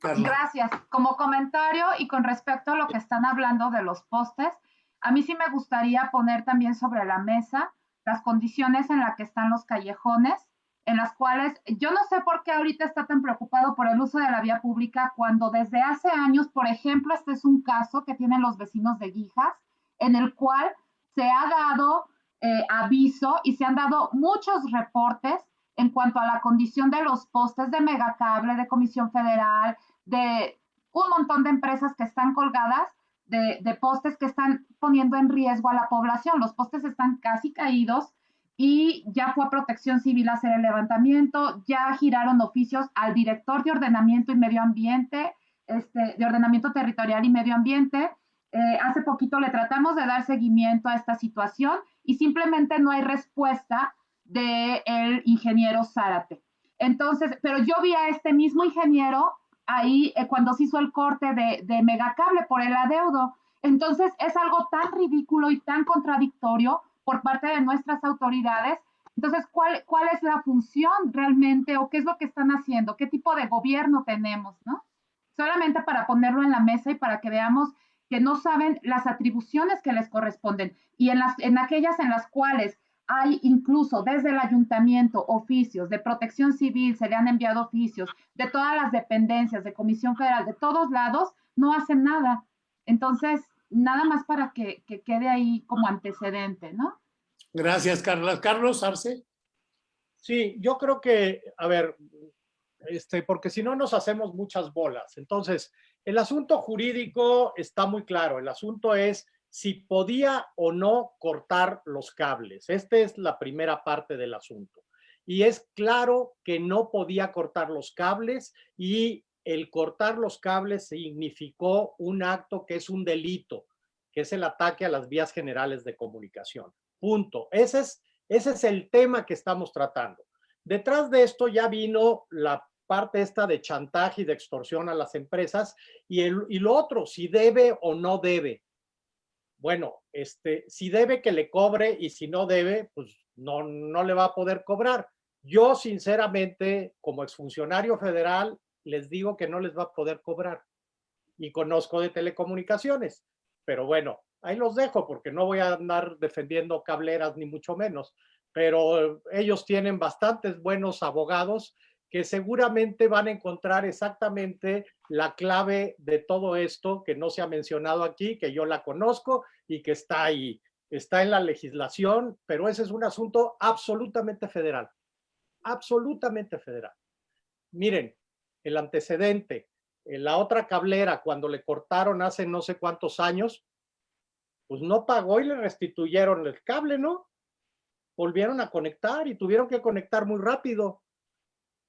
Carla. Gracias. Como comentario y con respecto a lo que están hablando de los postes, a mí sí me gustaría poner también sobre la mesa las condiciones en las que están los callejones, en las cuales yo no sé por qué ahorita está tan preocupado por el uso de la vía pública cuando desde hace años, por ejemplo, este es un caso que tienen los vecinos de Guijas, en el cual se ha dado eh, aviso y se han dado muchos reportes en cuanto a la condición de los postes de megacable, de Comisión Federal, de un montón de empresas que están colgadas, de, de postes que están poniendo en riesgo a la población. Los postes están casi caídos y ya fue a Protección Civil a hacer el levantamiento, ya giraron oficios al director de Ordenamiento y Medio Ambiente, este, de Ordenamiento Territorial y Medio Ambiente. Eh, hace poquito le tratamos de dar seguimiento a esta situación y simplemente no hay respuesta del ingeniero Zárate. Entonces, pero yo vi a este mismo ingeniero ahí eh, cuando se hizo el corte de, de megacable por el adeudo. Entonces, es algo tan ridículo y tan contradictorio por parte de nuestras autoridades. Entonces, ¿cuál, ¿cuál es la función realmente o qué es lo que están haciendo? ¿Qué tipo de gobierno tenemos? ¿no? Solamente para ponerlo en la mesa y para que veamos que no saben las atribuciones que les corresponden y en, las, en aquellas en las cuales hay incluso desde el ayuntamiento oficios de protección civil, se le han enviado oficios de todas las dependencias, de Comisión Federal, de todos lados, no hacen nada. Entonces, nada más para que, que quede ahí como antecedente, ¿no? Gracias, Carla. Carlos Arce. Sí, yo creo que, a ver, este, porque si no nos hacemos muchas bolas. Entonces, el asunto jurídico está muy claro. El asunto es si podía o no cortar los cables. Esta es la primera parte del asunto. Y es claro que no podía cortar los cables y el cortar los cables significó un acto que es un delito, que es el ataque a las vías generales de comunicación. Punto. Ese es, ese es el tema que estamos tratando. Detrás de esto ya vino la parte esta de chantaje y de extorsión a las empresas y, el, y lo otro, si debe o no debe bueno, este, si debe que le cobre y si no debe, pues no, no le va a poder cobrar. Yo, sinceramente, como exfuncionario federal, les digo que no les va a poder cobrar. Y conozco de telecomunicaciones. Pero bueno, ahí los dejo porque no voy a andar defendiendo cableras ni mucho menos. Pero ellos tienen bastantes buenos abogados que seguramente van a encontrar exactamente la clave de todo esto que no se ha mencionado aquí, que yo la conozco y que está ahí, está en la legislación, pero ese es un asunto absolutamente federal, absolutamente federal. Miren, el antecedente, en la otra cablera, cuando le cortaron hace no sé cuántos años, pues no pagó y le restituyeron el cable, ¿no? Volvieron a conectar y tuvieron que conectar muy rápido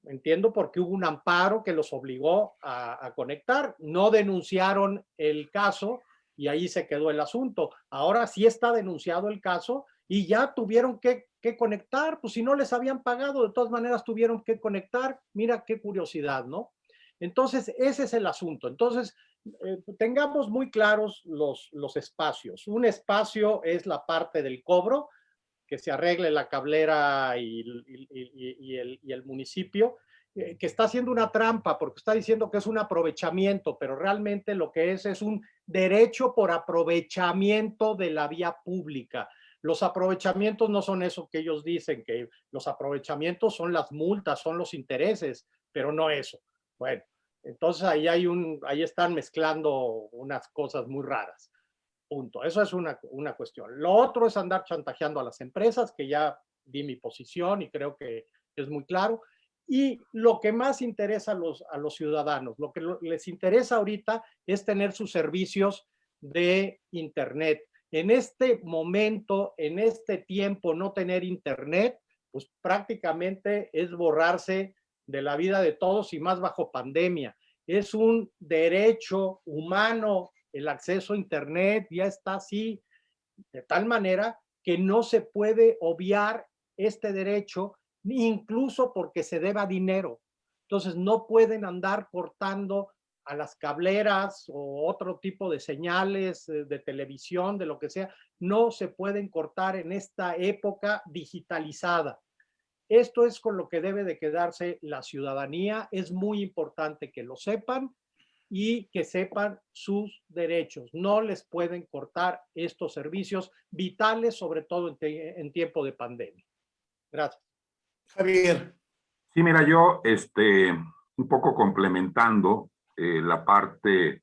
Entiendo porque hubo un amparo que los obligó a, conectar. No denunciaron el caso y ahí se quedó el asunto. Ahora sí está denunciado el caso y ya tuvieron que, conectar, pues si no les habían pagado, de todas maneras tuvieron que conectar. Mira qué curiosidad, ¿no? Entonces, ese es el asunto. Entonces, eh, tengamos muy claros los, los espacios. Un espacio es la parte del cobro, que se arregle la cablera y, el, municipio, eh, que está haciendo una trampa porque está diciendo que es un aprovechamiento, pero realmente lo que es es un derecho por aprovechamiento de la vía pública. Los aprovechamientos no son eso que ellos dicen, que los aprovechamientos son las multas, son los intereses, pero no eso. Bueno, entonces ahí, hay un, ahí están mezclando unas cosas muy raras. Punto. Eso es una, una cuestión. Lo otro es andar chantajeando a las empresas, que ya di mi posición y creo que es muy claro. Y lo que más interesa a los, a los ciudadanos, lo que les interesa ahorita es tener sus servicios de Internet. En este momento, en este tiempo, no tener Internet, pues prácticamente es borrarse de la vida de todos y más bajo pandemia. Es un derecho humano el acceso a Internet ya está así, de tal manera que no se puede obviar este derecho, incluso porque se deba dinero. Entonces no pueden andar cortando a las cableras o otro tipo de señales eh, de televisión, de lo que sea, no se pueden cortar en esta época digitalizada. Esto es con lo que debe de quedarse la ciudadanía. Es muy importante que lo sepan y que sepan sus derechos. No les pueden cortar estos servicios vitales, sobre todo en, tiempo de pandemia. Gracias. Javier. Sí, mira, yo este, un poco complementando eh, la parte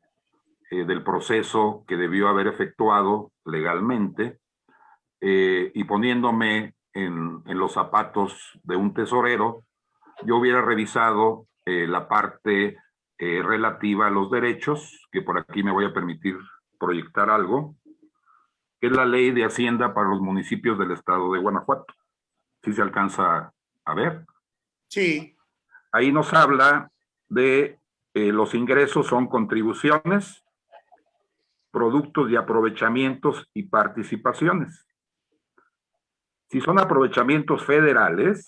eh, del proceso que debió haber efectuado legalmente eh, y poniéndome en, en, los zapatos de un tesorero, yo hubiera revisado la parte eh, relativa a los derechos, que por aquí me voy a permitir proyectar algo, que es la ley de Hacienda para los municipios del estado de Guanajuato. ¿Sí se alcanza a ver? Sí. Ahí nos habla de eh, los ingresos son contribuciones, productos de aprovechamientos y participaciones. Si son aprovechamientos federales,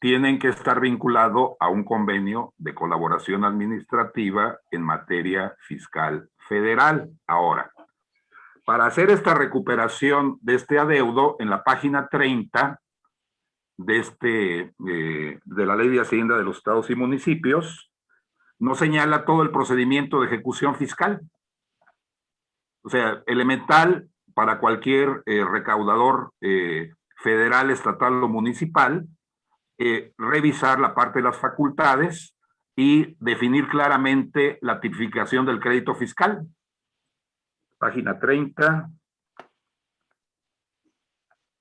tienen que estar vinculados a un convenio de colaboración administrativa en materia fiscal federal. Ahora, para hacer esta recuperación de este adeudo, en la página 30 de, este, eh, de la Ley de Hacienda de los Estados y Municipios, nos señala todo el procedimiento de ejecución fiscal. O sea, elemental para cualquier eh, recaudador eh, federal, estatal o municipal, eh, revisar la parte de las facultades y definir claramente la tipificación del crédito fiscal. Página 30.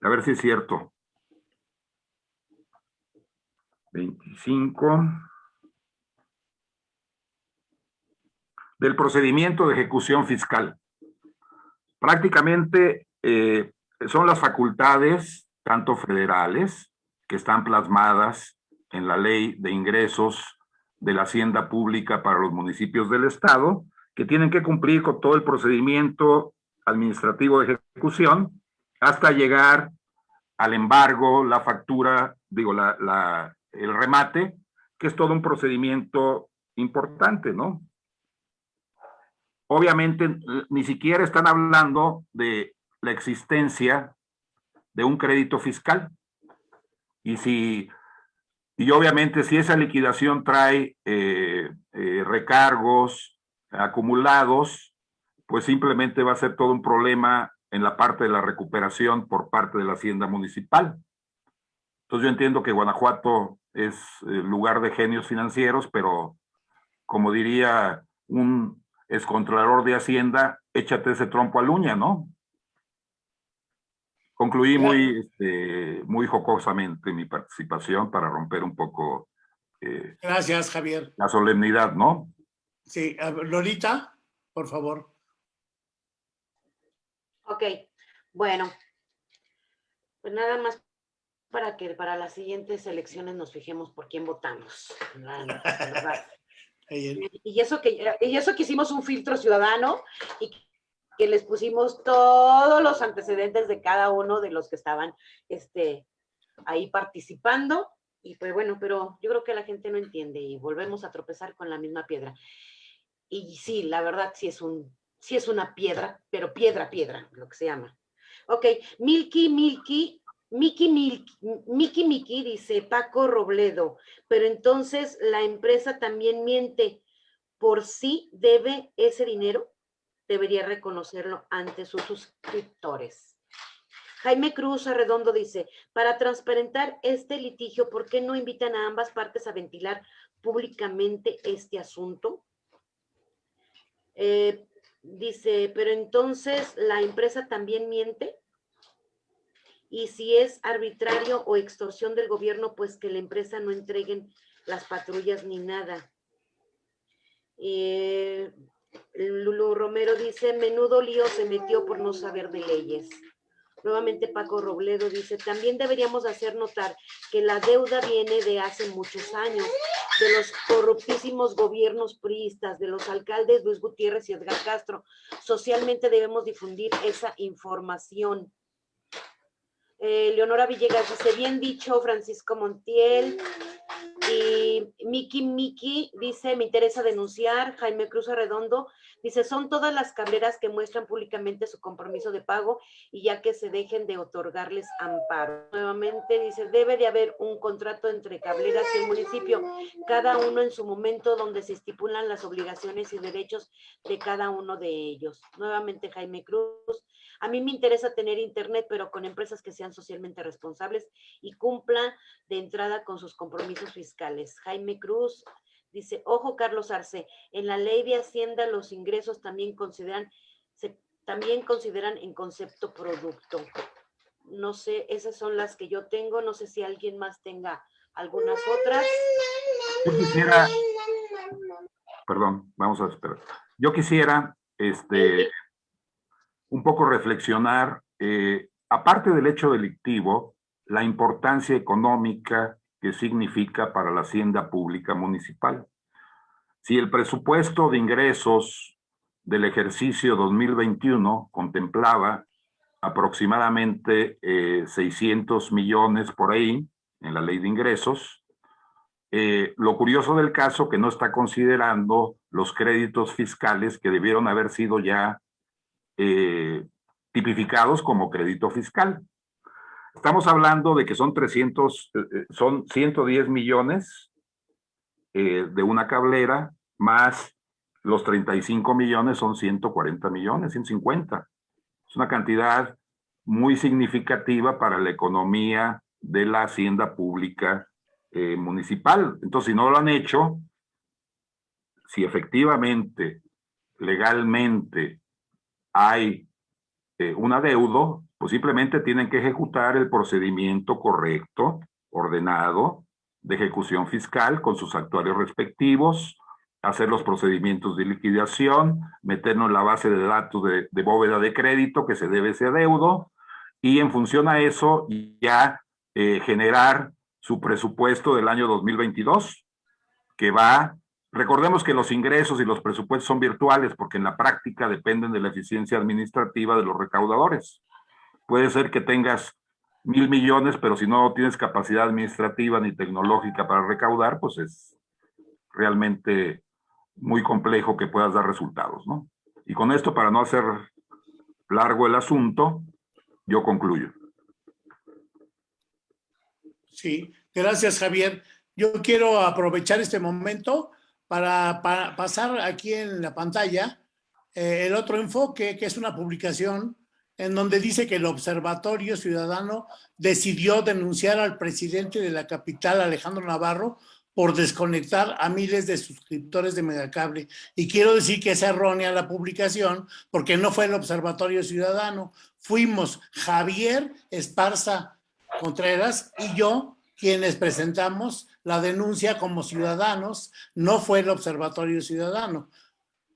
A ver si es cierto. 25. Del procedimiento de ejecución fiscal. prácticamente eh, son las facultades, tanto federales, que están plasmadas en la ley de ingresos de la hacienda pública para los municipios del estado, que tienen que cumplir con todo el procedimiento administrativo de ejecución hasta llegar al embargo, la factura, digo, la, el remate, que es todo un procedimiento importante, ¿no? Obviamente, ni siquiera están hablando de la existencia de un crédito fiscal. Y si, y obviamente si esa liquidación trae eh, eh, recargos acumulados, pues simplemente va a ser todo un problema en la parte de la recuperación por parte de la hacienda municipal. Entonces yo entiendo que Guanajuato es el lugar de genios financieros, pero como diría un excontrolador de Hacienda, échate ese trompo a uña, ¿no? Concluí muy, este, muy jocosamente mi participación para romper un poco... Eh, Gracias, Javier. La solemnidad, ¿no? Sí, Lolita, por favor. Ok, bueno. Pues nada más para que para las siguientes elecciones nos fijemos por quién votamos. y, eso que, y eso que hicimos un filtro ciudadano y que les pusimos todos los antecedentes de cada uno de los que estaban este, ahí participando. Y pues bueno, pero yo creo que la gente no entiende y volvemos a tropezar con la misma piedra. Y sí, la verdad sí es un sí es una piedra, pero piedra, piedra, lo que se llama. Ok, Milky, Milky, Miki, Milky, Miki, Miki, dice Paco Robledo, pero entonces la empresa también miente, por sí debe ese dinero, debería reconocerlo ante sus suscriptores. Jaime Cruz Arredondo dice, para transparentar este litigio, ¿por qué no invitan a ambas partes a ventilar públicamente este asunto? Eh, Dice, pero entonces la empresa también miente. Y si es arbitrario o extorsión del gobierno, pues que la empresa no entreguen las patrullas ni nada. Eh, Lulu Romero dice, menudo lío se metió por no saber de leyes. Nuevamente Paco Robledo dice, también deberíamos hacer notar que la deuda viene de hace muchos años, de los corruptísimos gobiernos priistas, de los alcaldes Luis Gutiérrez y Edgar Castro. Socialmente debemos difundir esa información. Eh, Leonora Villegas dice, bien dicho, Francisco Montiel. Y Miki Miki dice, me interesa denunciar. Jaime Cruz Arredondo dice, son todas las cableras que muestran públicamente su compromiso de pago y ya que se dejen de otorgarles amparo. Nuevamente dice, debe de haber un contrato entre cableras y el municipio, cada uno en su momento donde se estipulan las obligaciones y derechos de cada uno de ellos. Nuevamente Jaime Cruz a mí me interesa tener internet, pero con empresas que sean socialmente responsables y cumplan de entrada con sus compromisos fiscales. Jaime Cruz dice, ojo Carlos Arce, en la ley de Hacienda los ingresos también consideran, también consideran en concepto producto. No sé, esas son las que yo tengo, no sé si alguien más tenga algunas otras. Yo quisiera, perdón, vamos a esperar. Yo quisiera, este, un poco reflexionar, eh, aparte del hecho delictivo, la importancia económica que significa para la hacienda pública municipal. Si el presupuesto de ingresos del ejercicio 2021 contemplaba aproximadamente 600 eh, millones por ahí en la ley de ingresos, eh, lo curioso del caso que no está considerando los créditos fiscales que debieron haber sido ya eh, tipificados como crédito fiscal. Estamos hablando de que son 300, eh, eh, son 110 millones de una cablera, más los 35 millones son 140 millones, 150. Es una cantidad muy significativa para la economía de la hacienda pública municipal. Entonces, si no lo han hecho, si efectivamente, legalmente, hay eh, un adeudo, pues simplemente tienen que ejecutar el procedimiento correcto, ordenado, de ejecución fiscal con sus actuarios respectivos hacer los procedimientos de liquidación, meternos en la base de datos de, bóveda de crédito que se debe ese adeudo y en función a eso ya eh, generar su presupuesto del año 2022 que va, recordemos que los ingresos y los presupuestos son virtuales porque en la práctica dependen de la eficiencia administrativa de los recaudadores. Puede ser que tengas mil millones, pero si no tienes capacidad administrativa ni tecnológica para recaudar, pues es realmente muy complejo que puedas dar resultados, ¿no? Y con esto, para no hacer largo el asunto, yo concluyo. Sí, gracias Javier. Yo quiero aprovechar este momento para, pasar aquí en la pantalla eh, el otro enfoque, que es una publicación en donde dice que el Observatorio Ciudadano decidió denunciar al presidente de la capital, Alejandro Navarro, por desconectar a miles de suscriptores de Megacable. Y quiero decir que es errónea la publicación porque no fue el Observatorio Ciudadano. Fuimos Javier Esparza Contreras y yo quienes presentamos la denuncia como ciudadanos, no fue el Observatorio Ciudadano.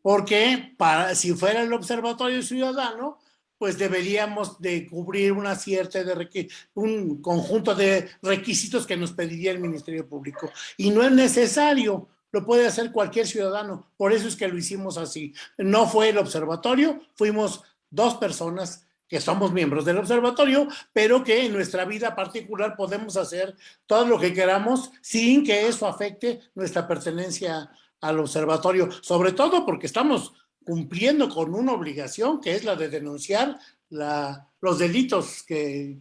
Porque si fuera el Observatorio Ciudadano, pues deberíamos de cubrir una cierta de un conjunto de requisitos que nos pediría el Ministerio Público. Y no es necesario, lo puede hacer cualquier ciudadano. Por eso es que lo hicimos así. No fue el observatorio, fuimos dos personas que somos miembros del observatorio, pero que en nuestra vida particular podemos hacer todo lo que queramos sin que eso afecte nuestra pertenencia al observatorio, sobre todo porque estamos cumpliendo con una obligación que es la de denunciar la, los delitos que,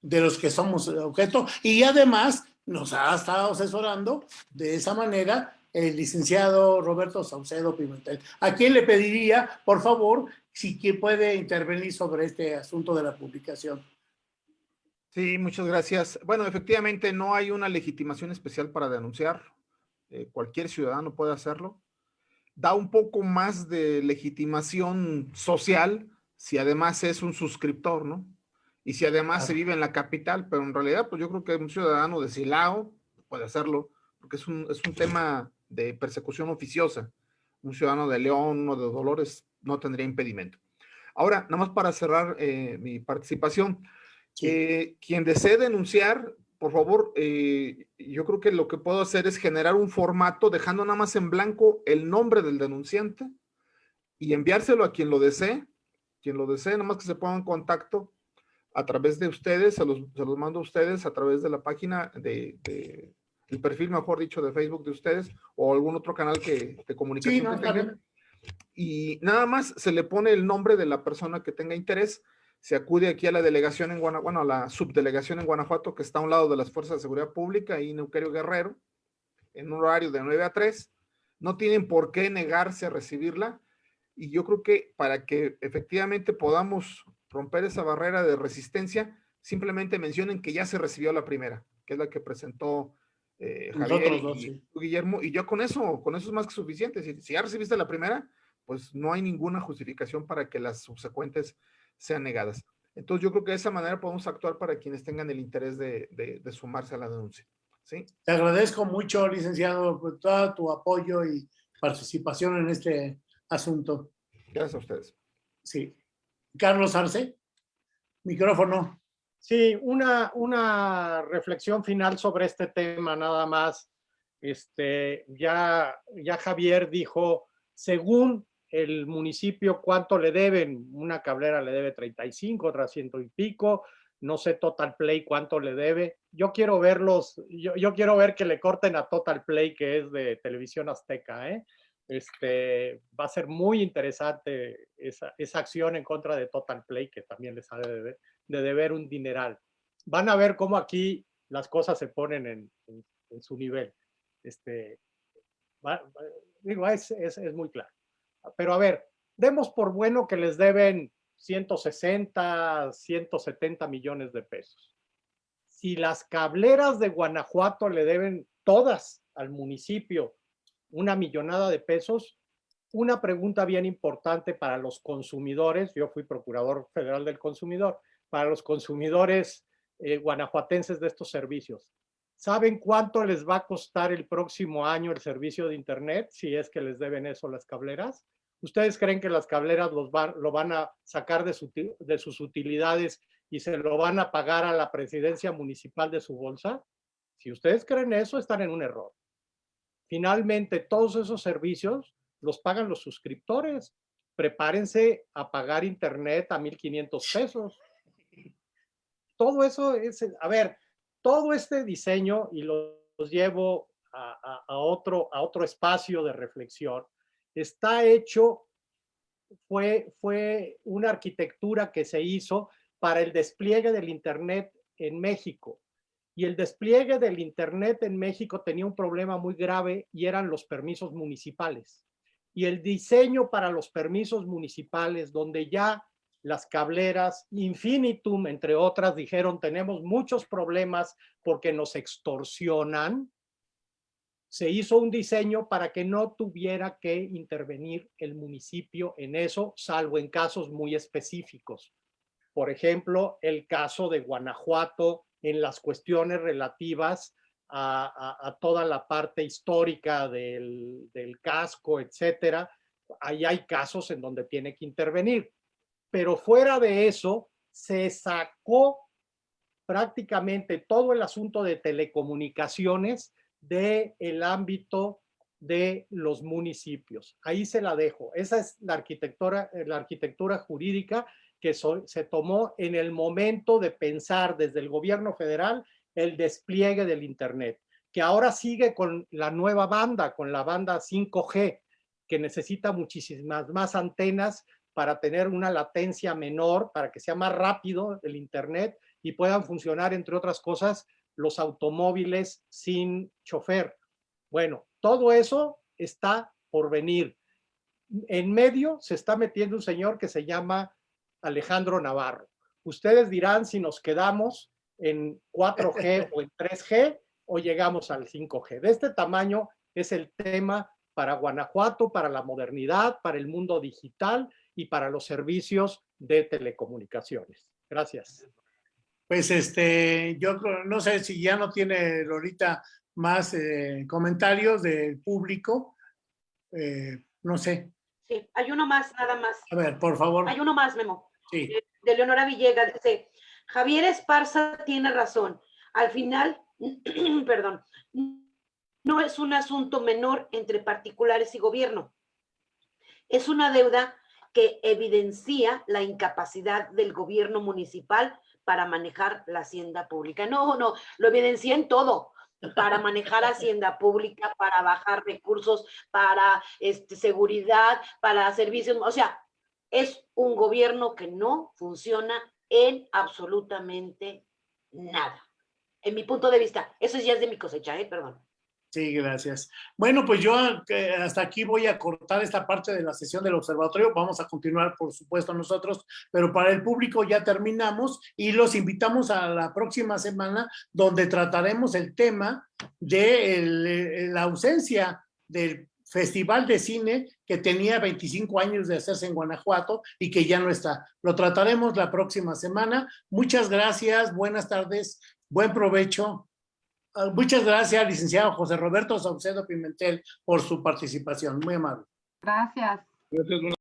de los que somos objeto y además nos ha estado asesorando de esa manera el licenciado Roberto Saucedo Pimentel. ¿A quién le pediría, por favor, si puede intervenir sobre este asunto de la publicación? Sí, muchas gracias. Bueno, efectivamente no hay una legitimación especial para denunciar. Eh, cualquier ciudadano puede hacerlo da un poco más de legitimación social si además es un suscriptor, ¿no? Y si además se vive en la capital, pero en realidad, pues yo creo que un ciudadano de Silao puede hacerlo, porque es un, es un tema de persecución oficiosa. Un ciudadano de León, uno de Dolores, no tendría impedimento. Ahora, nada más para cerrar eh, mi participación, eh, quien desee denunciar por favor, eh, yo creo que lo que puedo hacer es generar un formato dejando nada más en blanco el nombre del denunciante y enviárselo a quien lo desee, quien lo desee, nada más que se ponga en contacto a través de ustedes, se los, mando a ustedes a través de la página de, el perfil, mejor dicho, de Facebook de ustedes o algún otro canal que, de comunicación que tengan. Y nada más se le pone el nombre de la persona que tenga interés se acude aquí a la delegación en Guanajuato, bueno, a la subdelegación en Guanajuato, que está a un lado de las Fuerzas de Seguridad Pública, ahí en Euquerio Guerrero, en un horario de 9 a 3. No tienen por qué negarse a recibirla. Y yo creo que para que efectivamente podamos romper esa barrera de resistencia, simplemente mencionen que ya se recibió la primera, que es la que presentó eh, Javier y, Guillermo. Y yo con eso, con eso es más que suficiente. Si, si ya recibiste la primera, pues no hay ninguna justificación para que las subsecuentes sean negadas. Entonces yo creo que de esa manera podemos actuar para quienes tengan el interés de, de, sumarse a la denuncia. ¿sí? Te agradezco mucho, licenciado, por todo tu apoyo y participación en este asunto. Gracias a ustedes. Sí. Carlos Arce, micrófono. Sí, una, una reflexión final sobre este tema, nada más. Este, ya, ya Javier dijo, según el municipio cuánto le deben. Una cablera le debe 35, otra ciento y pico. No sé Total Play cuánto le debe. Yo quiero verlos, yo, yo quiero ver que le corten a Total Play, que es de televisión azteca. ¿eh? Este, va a ser muy interesante esa, esa, acción en contra de Total Play, que también les ha de deber, de deber un dineral. Van a ver cómo aquí las cosas se ponen en, su nivel. Este, digo, es, es, es muy claro. Pero a ver, demos por bueno que les deben 160, 170 millones de pesos. Si las cableras de Guanajuato le deben todas al municipio una millonada de pesos, una pregunta bien importante para los consumidores, yo fui procurador federal del consumidor, para los consumidores eh, guanajuatenses de estos servicios. ¿Saben cuánto les va a costar el próximo año el servicio de Internet si es que les deben eso las cableras? ¿Ustedes creen que las cableras los van, lo van a sacar de, su, de sus utilidades y se lo van a pagar a la presidencia municipal de su bolsa? Si ustedes creen eso, están en un error. Finalmente, todos esos servicios los pagan los suscriptores. Prepárense a pagar internet a 1.500 pesos. Todo eso es, a ver, todo este diseño, y los llevo a, a, otro, a otro espacio de reflexión, está hecho, fue, fue una arquitectura que se hizo para el despliegue del Internet en México. Y el despliegue del Internet en México tenía un problema muy grave y eran los permisos municipales. Y el diseño para los permisos municipales, donde ya las cableras, Infinitum, entre otras, dijeron tenemos muchos problemas porque nos extorsionan, se hizo un diseño para que no tuviera que intervenir el municipio en eso, salvo en casos muy específicos. Por ejemplo, el caso de Guanajuato en las cuestiones relativas a, toda la parte histórica del, del casco, etcétera. Ahí hay casos en donde tiene que intervenir pero fuera de eso, se sacó prácticamente todo el asunto de telecomunicaciones del el ámbito de los municipios. Ahí se la dejo. Esa es la arquitectura, la arquitectura jurídica que se tomó en el momento de pensar desde el gobierno federal el despliegue del Internet, que ahora sigue con la nueva banda, con la banda 5G, que necesita muchísimas más antenas para tener una latencia menor, para que sea más rápido el Internet y puedan funcionar, entre otras cosas, los automóviles sin chofer. Bueno, todo eso está por venir. En medio se está metiendo un señor que se llama Alejandro Navarro. Ustedes dirán si nos quedamos en 4G o en 3G o llegamos al 5G. De este tamaño es el tema para Guanajuato, para la modernidad, para el mundo digital y para los servicios de telecomunicaciones. Gracias. Pues este, yo no sé si ya no tiene Lolita más eh, comentarios del público. Eh, no sé. Sí, hay uno más, nada más. A ver, por favor. Hay uno más, Memo. Sí. De, de Leonora Villegas. Dice, Javier Esparza tiene razón. Al final, perdón, no es un asunto menor entre particulares y gobierno. Es una deuda que evidencia la incapacidad del gobierno municipal para manejar la hacienda pública. No, no, lo evidencia en todo, para manejar hacienda pública, para bajar recursos, para este, seguridad, para servicios, o sea, es un gobierno que no funciona en absolutamente nada. En mi punto de vista, eso ya es de mi cosecha, ¿eh? perdón. Sí, gracias. Bueno, pues yo hasta aquí voy a cortar esta parte de la sesión del observatorio. Vamos a continuar, por supuesto, nosotros, pero para el público ya terminamos y los invitamos a la próxima semana donde trataremos el tema de el, la ausencia del Festival de Cine que tenía 25 años de hacerse en Guanajuato y que ya no está. Lo trataremos la próxima semana. Muchas gracias, buenas tardes, buen provecho. Ah, muchas gracias, licenciado José Roberto Saucedo Pimentel, por su participación. Muy amable. Gracias. Gracias.